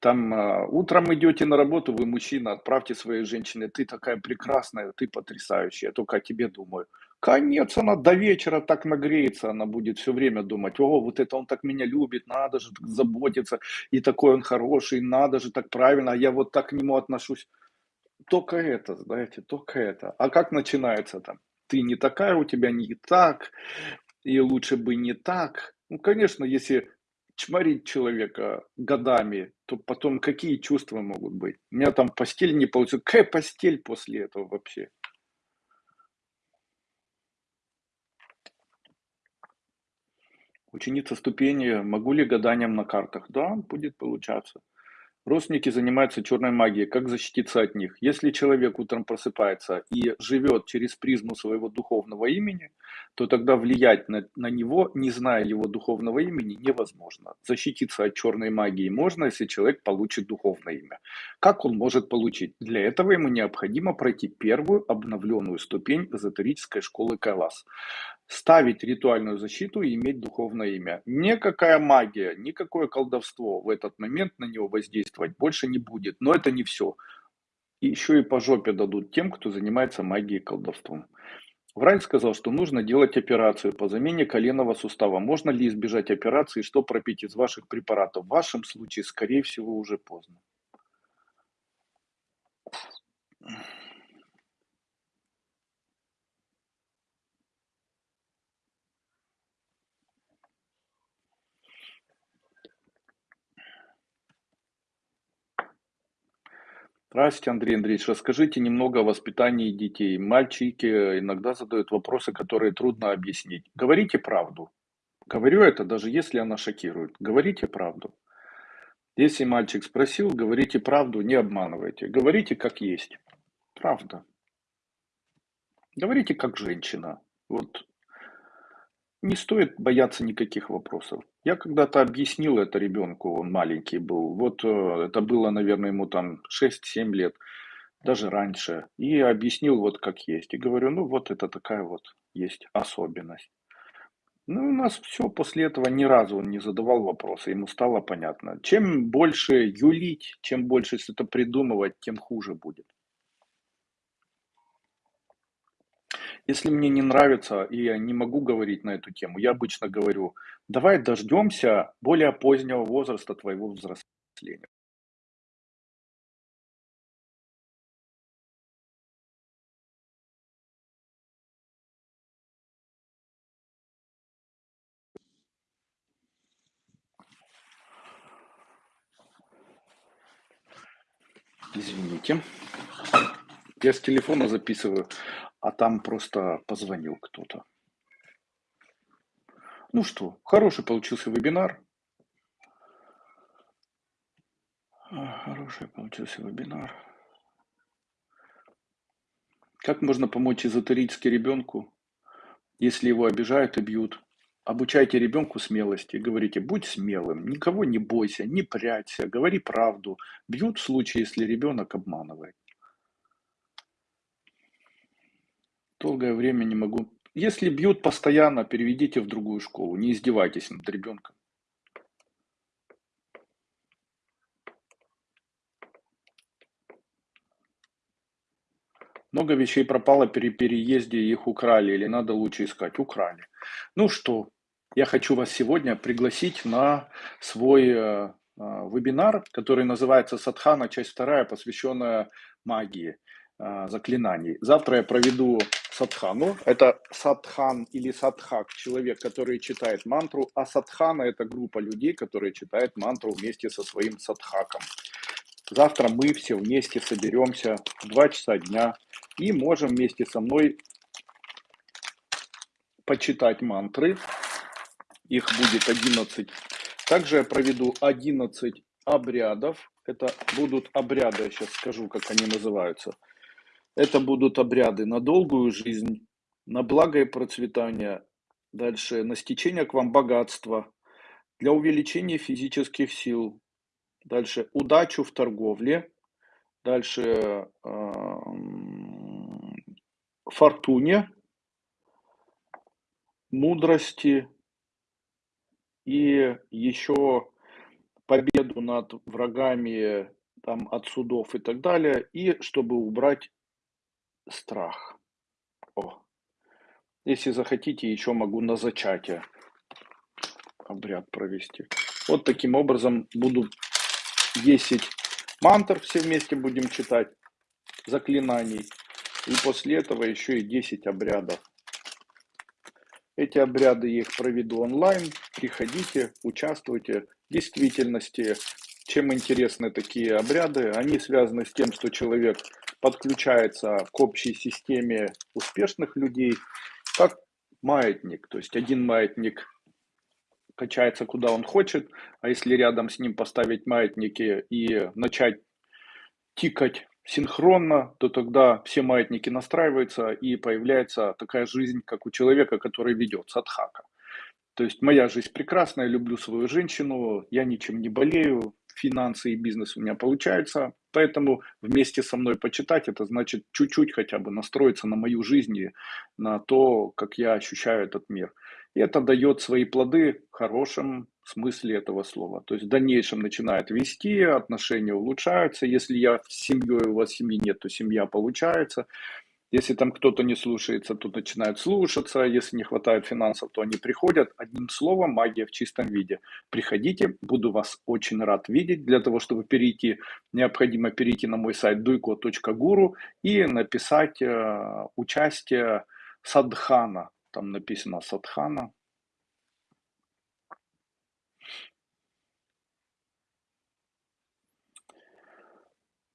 [SPEAKER 1] Там э, утром идете на работу, вы мужчина, отправьте своей женщине, ты такая прекрасная, ты потрясающая, я только о тебе думаю. Конец, она до вечера так нагреется, она будет все время думать, о, вот это он так меня любит, надо же так заботиться, и такой он хороший, надо же так правильно, а я вот так к нему отношусь. Только это, знаете, только это. А как начинается там? Ты не такая, у тебя не так, и лучше бы не так. Ну, конечно, если чморить человека годами, то потом какие чувства могут быть? У меня там постель не получилась. Какая постель после этого вообще? Ученица ступени. Могу ли гаданием на картах? Да, будет получаться. Родственники занимаются черной магией. Как защититься от них? Если человек утром просыпается и живет через призму своего духовного имени, то тогда влиять на, на него, не зная его духовного имени, невозможно. Защититься от черной магии можно, если человек получит духовное имя. Как он может получить? Для этого ему необходимо пройти первую обновленную ступень эзотерической школы Кайлас ставить ритуальную защиту и иметь духовное имя. Никакая магия, никакое колдовство в этот момент на него воздействовать больше не будет. Но это не все. Еще и по жопе дадут тем, кто занимается магией и колдовством. Врач сказал, что нужно делать операцию по замене коленного сустава. Можно ли избежать операции, что пропить из ваших препаратов? В вашем случае, скорее всего, уже поздно. Здравствуйте, Андрей Андреевич. Расскажите немного о воспитании детей. Мальчики иногда задают вопросы, которые трудно объяснить. Говорите правду. Говорю это, даже если она шокирует. Говорите правду. Если мальчик спросил, говорите правду, не обманывайте. Говорите как есть. Правда. Говорите как женщина. Вот не стоит бояться никаких вопросов. Я когда-то объяснил это ребенку, он маленький был. Вот э, это было, наверное, ему там 6-7 лет, даже раньше. И объяснил вот как есть. И говорю, ну вот это такая вот есть особенность. Ну, у нас все после этого ни разу он не задавал вопросы, ему стало понятно. Чем больше юлить, чем больше что-то придумывать, тем хуже будет. Если мне не нравится и я не могу говорить на эту тему, я обычно говорю, давай дождемся более позднего возраста твоего взросления. Извините. Я с телефона записываю а там просто позвонил кто-то. Ну что, хороший получился вебинар. Хороший получился вебинар. Как можно помочь эзотерически ребенку, если его обижают и бьют? Обучайте ребенку смелости. Говорите, будь смелым, никого не бойся, не прячься, говори правду. Бьют в случае, если ребенок обманывает. Долгое время не могу. Если бьют постоянно, переведите в другую школу. Не издевайтесь над ребенком. Много вещей пропало при переезде, их украли или надо лучше искать? Украли. Ну что, я хочу вас сегодня пригласить на свой э, э, вебинар, который называется «Садхана. Часть вторая, посвященная магии, э, заклинаний». Завтра я проведу садхану. Это садхан или садхак, человек, который читает мантру, а садхана это группа людей, которые читают мантру вместе со своим садхаком. Завтра мы все вместе соберемся в 2 часа дня и можем вместе со мной почитать мантры. Их будет 11. Также я проведу 11 обрядов. Это будут обряды, я сейчас скажу, как они называются. Это будут обряды на долгую жизнь, на благо и процветание, дальше. На стечение к вам богатства, для увеличения физических сил, дальше. Удачу в торговле, дальше э, фортуне, мудрости и еще победу над врагами там, от судов и так далее, и чтобы убрать страх. О. Если захотите, еще могу на зачатие обряд провести. Вот таким образом буду 10 мантр все вместе будем читать, заклинаний. И после этого еще и 10 обрядов. Эти обряды я их проведу онлайн. Приходите, участвуйте. В действительности, чем интересны такие обряды? Они связаны с тем, что человек подключается к общей системе успешных людей, как маятник. То есть один маятник качается куда он хочет, а если рядом с ним поставить маятники и начать тикать синхронно, то тогда все маятники настраиваются и появляется такая жизнь, как у человека, который ведет садхака. То есть моя жизнь прекрасная, люблю свою женщину, я ничем не болею, финансы и бизнес у меня получаются, поэтому вместе со мной почитать, это значит чуть-чуть хотя бы настроиться на мою жизнь на то, как я ощущаю этот мир. И это дает свои плоды в хорошем смысле этого слова. То есть в дальнейшем начинает вести, отношения улучшаются. Если я с семьей, у вас семьи нет, то семья получается. Если там кто-то не слушается, то начинают слушаться. Если не хватает финансов, то они приходят. Одним словом, магия в чистом виде. Приходите, буду вас очень рад видеть. Для того, чтобы перейти, необходимо перейти на мой сайт duiko.guru и написать э, участие садхана. Там написано садхана.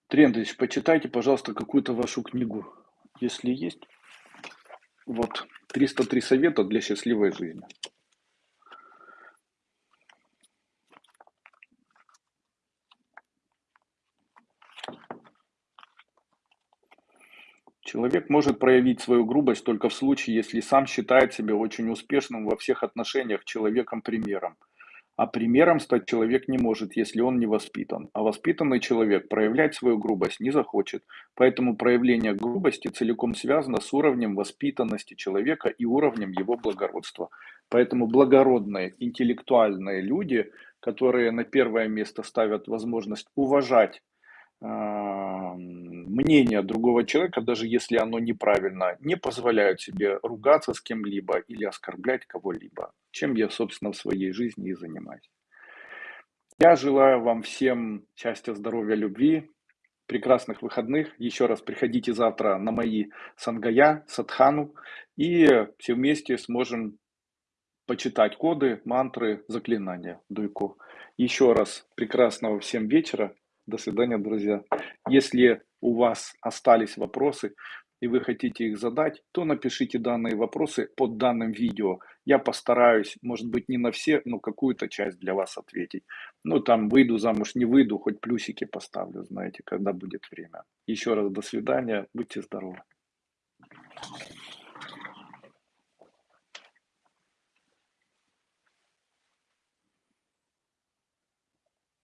[SPEAKER 1] Трендович, почитайте, пожалуйста, какую-то вашу книгу если есть. Вот, 303 совета для счастливой жизни. Человек может проявить свою грубость только в случае, если сам считает себя очень успешным во всех отношениях человеком-примером. А примером стать человек не может, если он не воспитан. А воспитанный человек проявлять свою грубость не захочет. Поэтому проявление грубости целиком связано с уровнем воспитанности человека и уровнем его благородства. Поэтому благородные, интеллектуальные люди, которые на первое место ставят возможность уважать мнение другого человека, даже если оно неправильно, не позволяют себе ругаться с кем-либо или оскорблять кого-либо, чем я, собственно, в своей жизни и занимаюсь. Я желаю вам всем счастья, здоровья, любви, прекрасных выходных. Еще раз приходите завтра на мои сангая, садхану, и все вместе сможем почитать коды, мантры, заклинания дуйку. Еще раз прекрасного всем вечера. До свидания, друзья. Если у вас остались вопросы и вы хотите их задать, то напишите данные вопросы под данным видео. Я постараюсь, может быть, не на все, но какую-то часть для вас ответить. Ну, там, выйду замуж, не выйду, хоть плюсики поставлю, знаете, когда будет время. Еще раз до свидания, будьте здоровы.